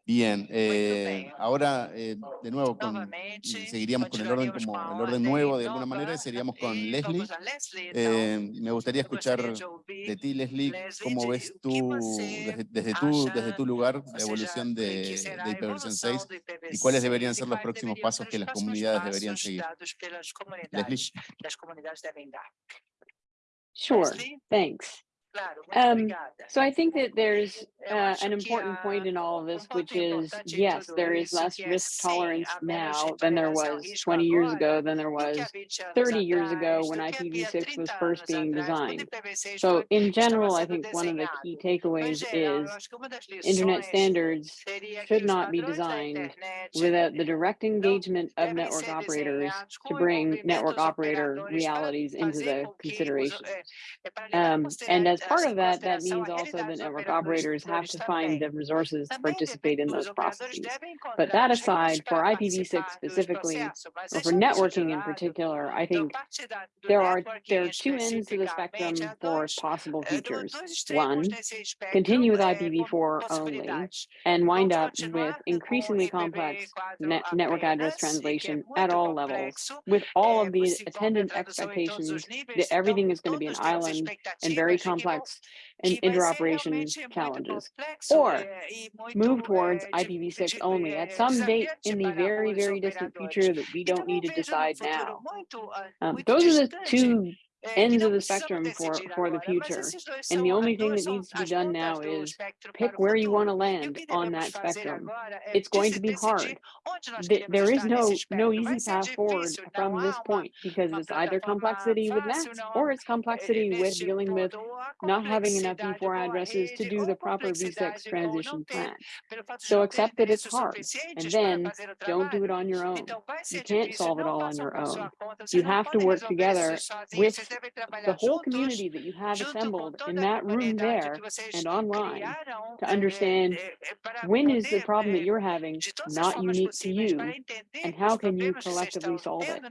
Speaker 1: Bien, eh, ahora eh, de nuevo con, seguiríamos con el orden como el orden nuevo de alguna manera, y seríamos con Leslie. Eh, me gustaría escuchar de ti, Leslie, cómo ves tú desde, desde tu, desde tu lugar la evolución de, de IPv 6 y cuáles deberían ser los próximos pasos que las comunidades deberían seguir. Leslie.
Speaker 7: Sure, thanks. Um, so I think that there's uh, an important point in all of this, which is, yes, there is less risk tolerance now than there was 20 years ago, than there was 30 years ago when IPv6 was first being designed. So in general, I think one of the key takeaways is internet standards should not be designed without the direct engagement of network operators to bring network operator realities into the consideration. Um, and as part of that, that means also that network operators have to find the resources to participate in those processes. But that aside, for IPv6 specifically, or for networking in particular, I think there are there are two ends to the spectrum for possible futures. One, continue with IPv4 only and wind up with increasingly complex net network address translation at all levels, with all of the attendant expectations that everything is going to be an island and very complex and interoperation challenges, or move towards IPv6 only at some date in the very, very distant future that we don't need to decide now. Um, those are the two ends of the spectrum for, for the future. And the only thing that needs to be done now is pick where you want to land on that spectrum. It's going to be hard. There is no, no easy path forward from this point because it's either complexity with NATs or it's complexity with dealing with not having enough v4 addresses to do the proper v6 transition plan. So accept that it's hard and then don't do it on your own. You can't solve it all on your own. You have to work together with the whole community that you have assembled in that room there and online to understand when is the problem that you're having not unique to you and how can you collectively solve it.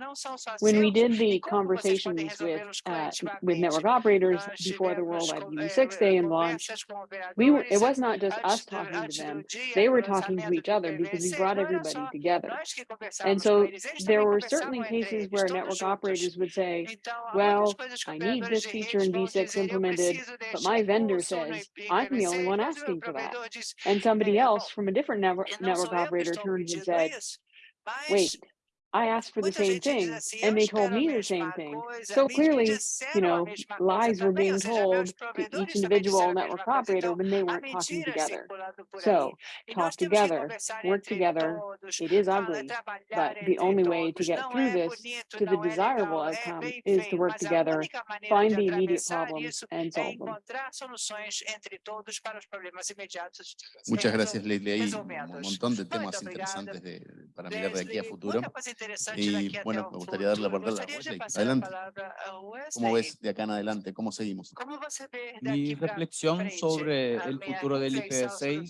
Speaker 7: When we did the conversations with uh, with network operators before the World IPv6 Day and launch, we were, it was not just us talking to them, they were talking to each other because we brought everybody together. And so there were certainly cases where network operators would say, well, I need this feature in V6 implemented, but my vendor says I'm the only one asking for that. And somebody else from a different network, network operator turned and said, wait, I asked for the same thing and they told me the same thing. So clearly, you know, lies were being told to each individual network operator when they weren't talking together. So talk together, work together. It is ugly, but the only way to get through this to the desirable outcome um, is to work together, find the immediate problems and solve them.
Speaker 1: Muchas gracias, Leslie. Hay un montón de temas interesantes de, para mirar de aquí a futuro. Y bueno, me gustaría dar la palabra a Wesley. Adelante. ¿Cómo ves de acá en adelante? ¿Cómo seguimos?
Speaker 8: Mi reflexión sobre el futuro del IPv6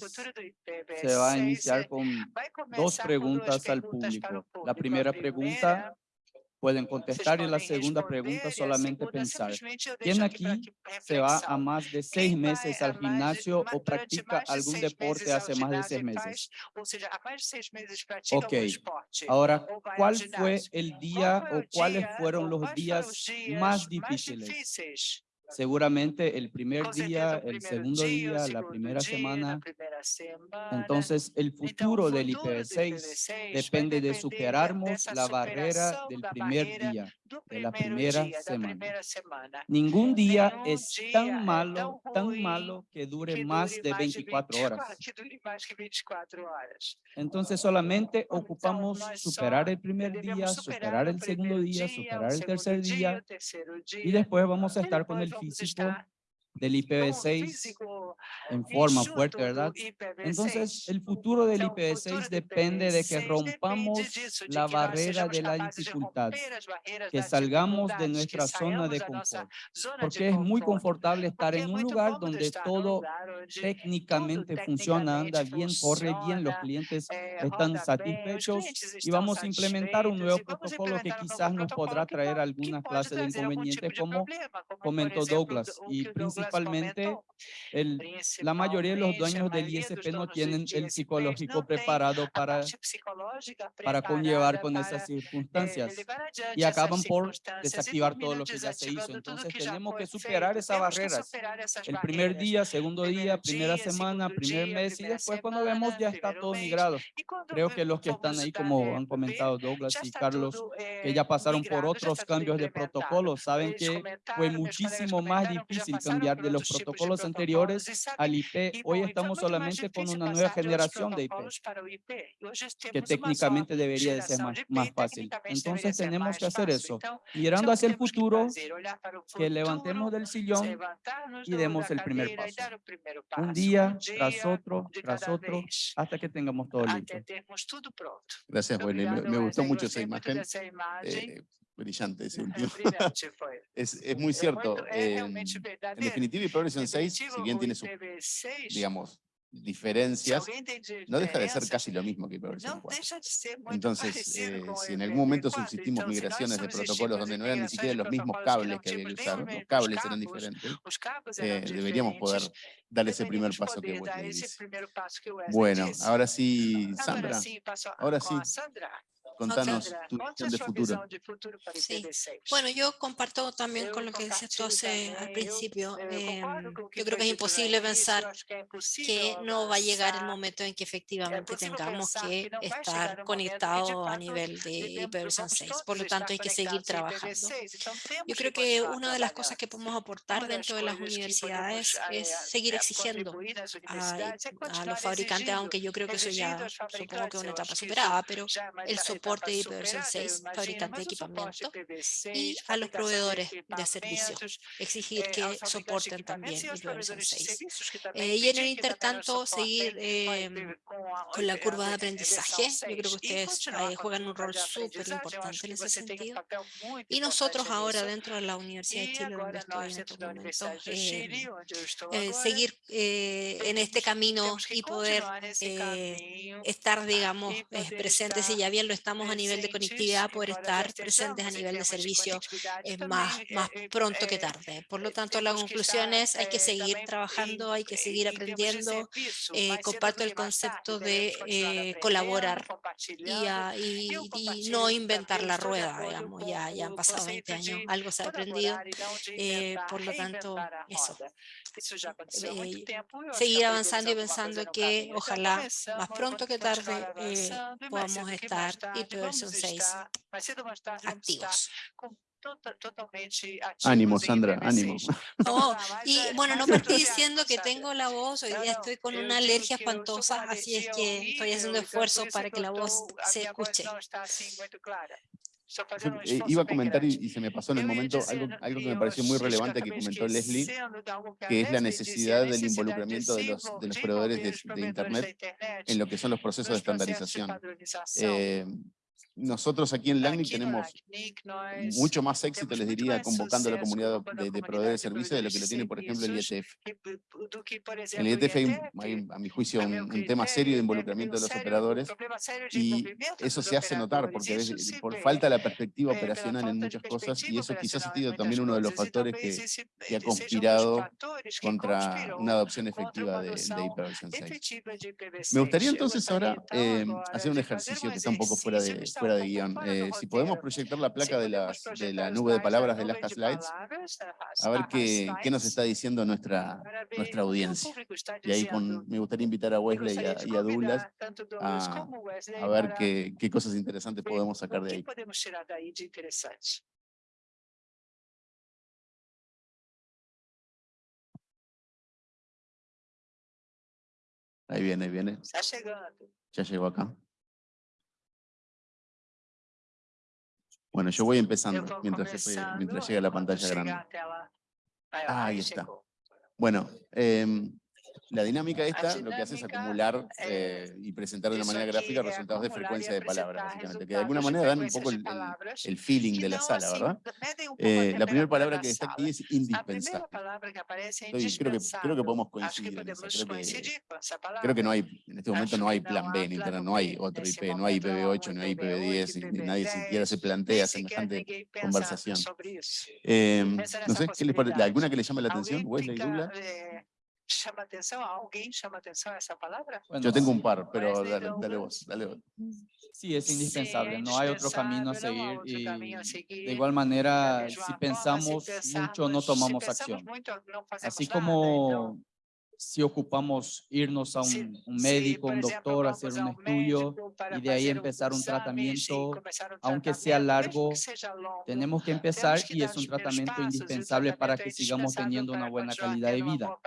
Speaker 8: se va a iniciar con dos preguntas al público. La primera pregunta pueden contestar y la segunda pregunta solamente pensar. ¿Quién aquí se va a más de seis meses al gimnasio o practica algún deporte hace más de seis meses? Ok, ahora, ¿cuál fue el día o cuáles fueron los días más difíciles? Seguramente el primer día, el segundo día, la primera semana. Entonces, el futuro del IPv6 depende de superarmos la barrera del primer día de la primera semana. Ningún día es tan malo, tan malo que dure más de 24 horas. Entonces solamente ocupamos superar el primer día, superar el segundo día, superar el tercer día y después vamos a estar con el físico del IPv6 en forma fuerte, ¿verdad? Entonces, el futuro del IPv6 depende de que rompamos la barrera de la dificultad, que salgamos de nuestra zona de confort, porque es muy confortable estar en un lugar donde todo técnicamente funciona, anda bien, corre bien, los clientes están satisfechos y vamos a implementar un nuevo protocolo que quizás nos podrá traer algunas clases de inconvenientes como comentó Douglas y principalmente el, la mayoría de los dueños del ISP no tienen el psicológico preparado para, para conllevar con esas circunstancias y acaban por desactivar todo lo que ya se hizo. Entonces tenemos que superar esas barreras. El primer día, segundo día, primera semana, primer mes y después cuando vemos ya está todo migrado. Creo que los que están ahí, como han comentado Douglas y Carlos, que ya pasaron por otros cambios de protocolo, saben que fue muchísimo más difícil cambiar de los protocolos anteriores al IP. Hoy estamos solamente con una nueva generación de IP, que técnicamente debería de ser más, más fácil. Entonces tenemos que hacer eso. Mirando hacia el futuro, que levantemos del sillón y demos el primer paso. Un día tras otro, tras otro, hasta que tengamos todo listo.
Speaker 1: Gracias, Wesley. Me, me gustó mucho esa imagen. Eh, brillante ese último. es, es muy cierto. eh, en definitiva, IPv 6, si bien tiene sus, digamos, diferencias, no deja de ser casi lo mismo que IPv 4. Entonces, eh, si en algún momento subsistimos migraciones de protocolos donde no eran ni siquiera los mismos cables que había que usar, los cables eran diferentes, eh, deberíamos poder dar ese primer paso que dice. Bueno, ahora sí, Sandra, ahora sí, contanos tu visión de futuro.
Speaker 9: Sí. Bueno, yo comparto también con lo que decías tú hace, al principio. eh, yo creo que es imposible pensar que no va a llegar el momento en que efectivamente tengamos que estar conectados a nivel de IPv 6. Por lo tanto, hay que seguir trabajando. Yo creo que una de las cosas que podemos aportar dentro de las universidades es seguir exigiendo a, a los fabricantes, aunque yo creo que eso ya supongo que es una etapa superada, pero el soporte de IPv 6, fabricante de equipamiento, y a los proveedores de servicios, exigir que soporten también IPv 6. Eh, y en el intertanto, seguir eh, con la curva de aprendizaje. Yo creo que ustedes eh, juegan un rol súper importante en ese sentido. Y nosotros ahora dentro de la Universidad de Chile, donde estoy en estos momentos, eh, seguir en este camino y poder estar, digamos, presentes, y ya bien lo estamos a nivel de conectividad, poder estar presentes a nivel de servicio más, más pronto que tarde. Por lo tanto, la conclusión es hay que seguir trabajando, hay que seguir aprendiendo. Eh, comparto el concepto de eh, colaborar y, y, y, no inventar la rueda, digamos, ya, ya han pasado 20 años, algo se ha aprendido, eh, por lo tanto, eso. Eh, seguir avanzando y pensando que ojalá más pronto que tarde eh, podamos estar IPv 6 activos.
Speaker 1: Ánimo, Sandra, ánimo.
Speaker 9: Oh, y bueno, no partí diciendo que tengo la voz, hoy día estoy con una alergia espantosa, así es que estoy haciendo esfuerzo para que la voz se escuche.
Speaker 1: Eh, iba a comentar y, y, se me pasó en el momento algo, algo que me pareció muy relevante que comentó Leslie, que es la necesidad del involucramiento de los, de los proveedores de, de Internet en lo que son los procesos de estandarización. Eh, nosotros aquí en LACNIC tenemos mucho más éxito, les diría, convocando a la comunidad de, de proveedores de servicios de lo que lo tiene, por ejemplo, el IETF. En el IETF hay, hay a mi juicio, un, un, tema serio de involucramiento de los operadores y eso se hace notar porque por falta de la perspectiva operacional en muchas cosas y eso quizás ha sido también uno de los factores que, que ha conspirado contra una adopción efectiva de, de IPv6. Me gustaría entonces ahora eh, hacer un ejercicio que está un poco fuera de, fuera de guion. Eh, si podemos proyectar la placa de, las, de la nube de palabras de las Slides, a ver qué, qué nos está diciendo nuestra, nuestra audiencia. Y ahí con, me gustaría invitar a Wesley y a, y a Douglas a, a ver qué, qué cosas interesantes podemos sacar de ahí. Ahí viene, ahí viene. Ya llegó acá. Bueno, yo voy empezando mientras, mientras llega la pantalla grande. Ah, ahí está. Bueno, eh, la dinámica esta lo que hace es acumular eh, y presentar de una manera gráfica resultados de frecuencia de palabras, básicamente, que de alguna manera dan un poco el, el, el feeling de la sala, ¿verdad? Eh, la primera palabra que está aquí es indispensable. Entonces, creo, que, creo que podemos coincidir en eso. Creo que, creo que no hay, en este momento no hay plan B en Internet, no hay otro IP, no hay IPv8, no hay IPv10, y nadie siquiera se plantea semejante conversación. Eh, no sé, ¿qué les parece? ¿Alguna que le llame la atención? Wesley Douglas
Speaker 3: chama atención? ¿Alguien llama atención a esa palabra?
Speaker 1: Bueno, Yo tengo un par, pero dale, dale vos, dale vos.
Speaker 8: Sí, es indispensable, no hay otro camino a seguir y de igual manera, si pensamos mucho, no tomamos acción. Así como si ocupamos irnos a un, un médico, un doctor, hacer un estudio y de ahí empezar un tratamiento, aunque sea largo, tenemos que empezar y es un tratamiento indispensable para que sigamos teniendo una buena calidad de vida.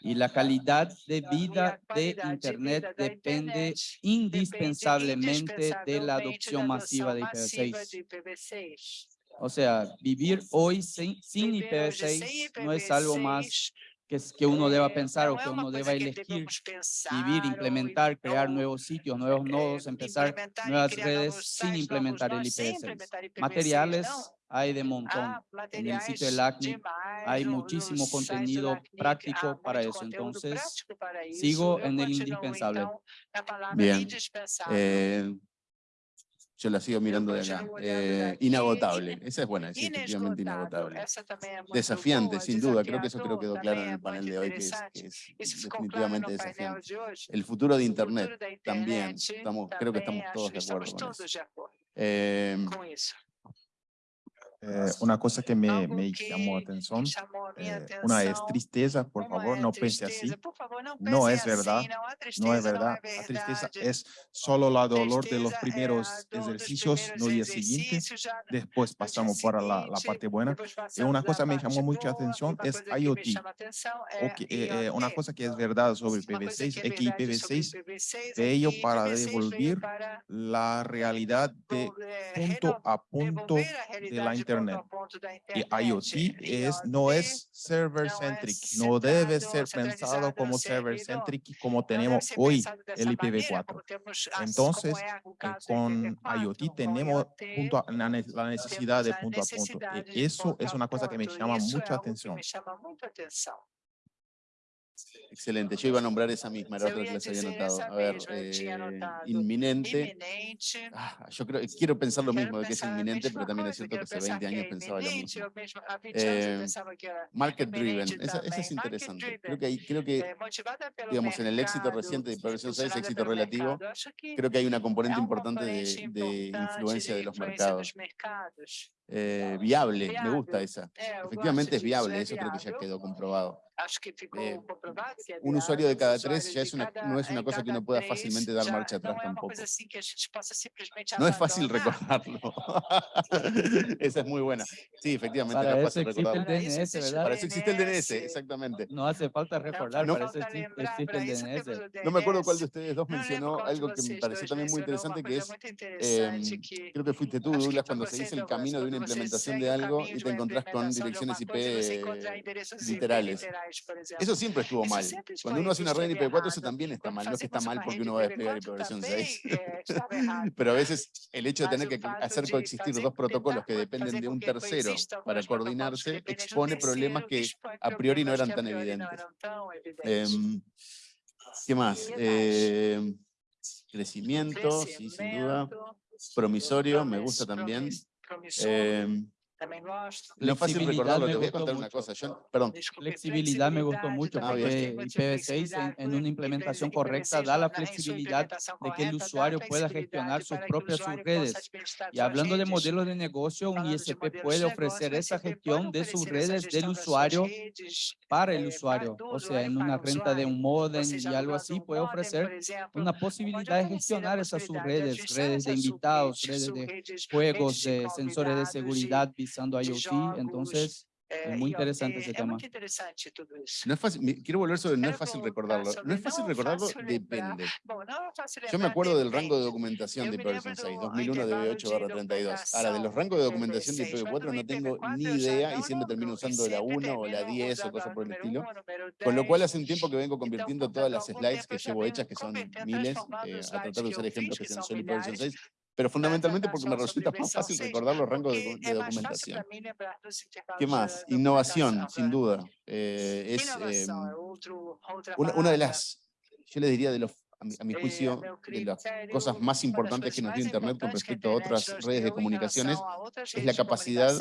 Speaker 8: Y la calidad de vida de Internet depende indispensablemente de la adopción masiva de IPv6. O sea, vivir hoy sin, sin IPv6 no es algo más que, que uno deba pensar o que uno deba elegir, vivir, implementar, crear nuevos sitios, nuevos nodos, empezar nuevas redes sin implementar el IPv6. Materiales hay de montón. En el sitio del ACNIC hay muchísimo contenido práctico para eso. Entonces, sigo en el indispensable.
Speaker 1: Bien. Eh, yo la sigo mirando de acá. Eh, inagotable. Esa es buena, es efectivamente inagotable. Desafiante, sin duda. Creo que eso creo quedó claro en el panel de hoy, que es, que es definitivamente desafiante. El futuro de Internet también. Estamos, creo que estamos todos de acuerdo con eso. Eh,
Speaker 6: eh, una cosa que me, me llamó la atención, eh, una es tristeza, por favor, no piense así. No es verdad, no es verdad. La tristeza es solo la dolor de los primeros ejercicios, no día siguiente. Después pasamos para la, la parte buena. Y una cosa que me llamó mucha atención es IoT. Okay, eh, una cosa que es verdad sobre IPv6 es que IPv6 ello para devolver la realidad de punto a punto de la internet y IoT es, no es server-centric, no debe ser pensado como server-centric como tenemos hoy el IPv4. Entonces, eh, con IoT tenemos punto la necesidad de punto a punto. Y eso es una cosa que me llama mucha atención.
Speaker 1: Excelente, yo iba a nombrar esa misma, era otra que les había notado. A ver, eh, inminente. Ah, yo creo, quiero pensar lo mismo de que es inminente, pero también es cierto que hace 20 años pensaba lo mismo. Eh, market driven, esa, es interesante. Creo que, hay, creo que
Speaker 3: eh,
Speaker 1: digamos, en el éxito reciente de Progresión 6, éxito relativo, creo que hay una componente importante de, de influencia de los mercados. Eh, viable, me gusta esa. Efectivamente es viable, eso creo que ya quedó comprobado. Eh, un usuario de cada tres ya es una, no es una cosa que uno pueda fácilmente dar marcha atrás tampoco. No es fácil recordarlo. Esa es muy buena. Sí, efectivamente,
Speaker 8: para
Speaker 1: no
Speaker 8: es fácil recordarlo. Para eso existe el DNS, ¿verdad?
Speaker 1: Para eso existe el DNS, exactamente.
Speaker 8: No hace falta recordar,
Speaker 1: no,
Speaker 8: para eso existe el DNS.
Speaker 1: No me acuerdo cuál de ustedes dos mencionó algo que me pareció también muy interesante, que es, eh, creo que fuiste tú, Douglas, cuando se dice el camino de una implementación de algo y te encontrás con direcciones IP literales. Eso siempre estuvo mal. Cuando uno hace una red en IPv4, eso también está mal. No es que está mal porque uno va a desplegar ipv 6. Pero a veces el hecho de tener que hacer coexistir dos protocolos que dependen de un tercero para coordinarse expone problemas que a priori no eran tan evidentes. Em, ¿Qué más? Em, crecimiento, sí, sin duda. Promisorio, me gusta también. No es fácil recordarlo, te voy a contar una cosa. Yo, perdón.
Speaker 8: Flexibilidad me gustó mucho
Speaker 1: Ah,
Speaker 8: porque IPv6 en, en una implementación correcta da la flexibilidad de que el usuario pueda gestionar sus propias subredes. Y hablando de modelos de negocio, un ISP puede ofrecer esa gestión de sus redes del usuario para el usuario. O sea, en una renta de un modem y algo así, puede ofrecer una posibilidad de gestionar esas subredes, redes de invitados, redes de juegos, de sensores de seguridad, utilizando IoT, entonces es muy interesante ese tema.
Speaker 1: No es fácil, quiero volver sobre no es fácil recordarlo. No es fácil recordarlo, depende. Yo me acuerdo del rango de documentación de IPv6, 2001 DB8 32. Ahora, de los rangos de documentación de IPv4 no tengo ni idea y siempre termino usando la 1 o la 10 o cosas por el estilo. Con lo cual hace un tiempo que vengo convirtiendo todas las slides que llevo hechas, que son miles, eh, a tratar de usar ejemplos que sean solo IPv6, pero fundamentalmente porque me resulta más fácil recordar los rangos de, de documentación. ¿Qué más? Innovación, sin duda. Eh, es em, una, una de las, yo le diría, de los a mi, a mi juicio, de las cosas más importantes que nos dio Internet con respecto a otras redes de comunicaciones, es la capacidad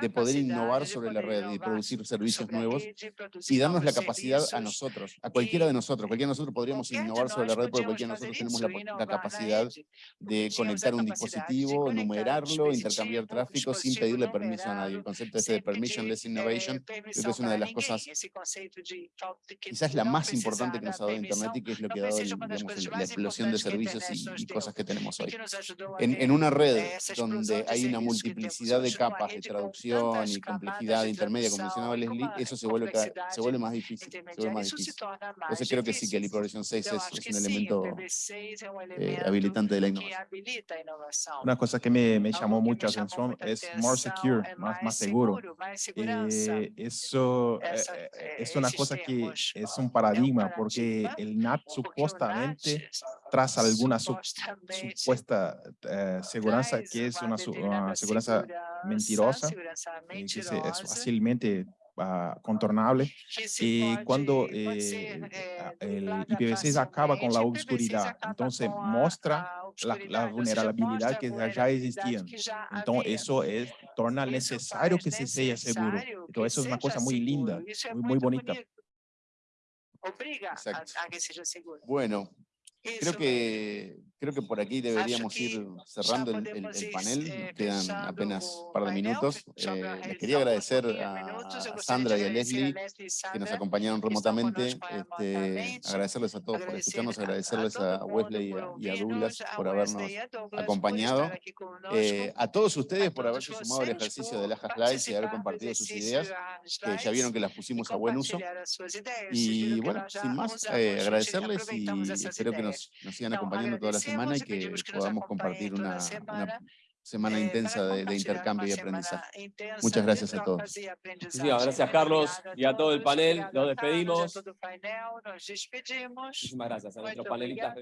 Speaker 1: de poder innovar sobre la red y producir servicios nuevos y darnos la capacidad a nosotros, a cualquiera de nosotros. Cualquiera de nosotros podríamos innovar sobre la red porque cualquiera de nosotros tenemos la, la capacidad de conectar un dispositivo, numerarlo, intercambiar tráfico sin pedirle permiso a nadie. El concepto este de permissionless innovation creo que es una de las cosas quizás la más importante que nos ha dado Internet y que es lo que ha dado digamos, la explosión de servicios y, y cosas que tenemos hoy. En, en una red donde hay una multiplicidad de capas de traducción y complejidad intermedia, como mencionaba Leslie, eso se vuelve, se vuelve más difícil. Se vuelve más difícil. Entonces creo que sí que el IPv 6 es, es un elemento eh, habilitante de la innovación.
Speaker 6: Una cosa que me, me llamó mucho la atención es more secure, más, más seguro. Eh, eso eh, eh, es una cosa que es un paradigma porque el NAT supuestamente tras alguna su- supuesta eh, seguridad que es una, una seguridad mentirosa eh, que se- es fácilmente ah, contornable y cuando eh, a- el IPv6 acaba con la oscuridad, entonces muestra la, la vulnerabilidad que ya existían. Entonces eso es, torna necesario que se sea seguro. Entonces eso es una cosa muy linda, muy, muy bonita.
Speaker 3: Obriga a, a que seja seguro.
Speaker 1: Bueno, creo
Speaker 3: Isso
Speaker 1: que, creo que por aquí deberíamos
Speaker 3: que
Speaker 1: ir cerrando el, el- el panel.
Speaker 3: eh,
Speaker 1: quedan apenas un par de minutos. Eh, les quería agradecer a, Sandra y a Leslie que nos acompañaron remotamente. Este, agradecerles a todos por escucharnos, agradecerles
Speaker 3: a,
Speaker 1: Wesley y a, y a
Speaker 3: ouvirnos,
Speaker 1: Douglas por habernos acompañado. Eh, a todos ustedes por haberse sumado al ejercicio de las Slides y haber compartido sus ideas, que ya vieron que las pusimos a buen uso. Y bueno, sin más, eh, agradecerles y espero que nos, nos sigan acompañando toda la semana y que podamos compartir una,
Speaker 3: semana,
Speaker 1: una semana
Speaker 3: eh,
Speaker 1: intensa de, intercambio y aprendizaje. Muchas gracias a todos.
Speaker 4: gracias, Carlos, y a todo el panel. Nos despedimos. Muchísimas gracias a nuestros
Speaker 3: Muito
Speaker 4: panelistas.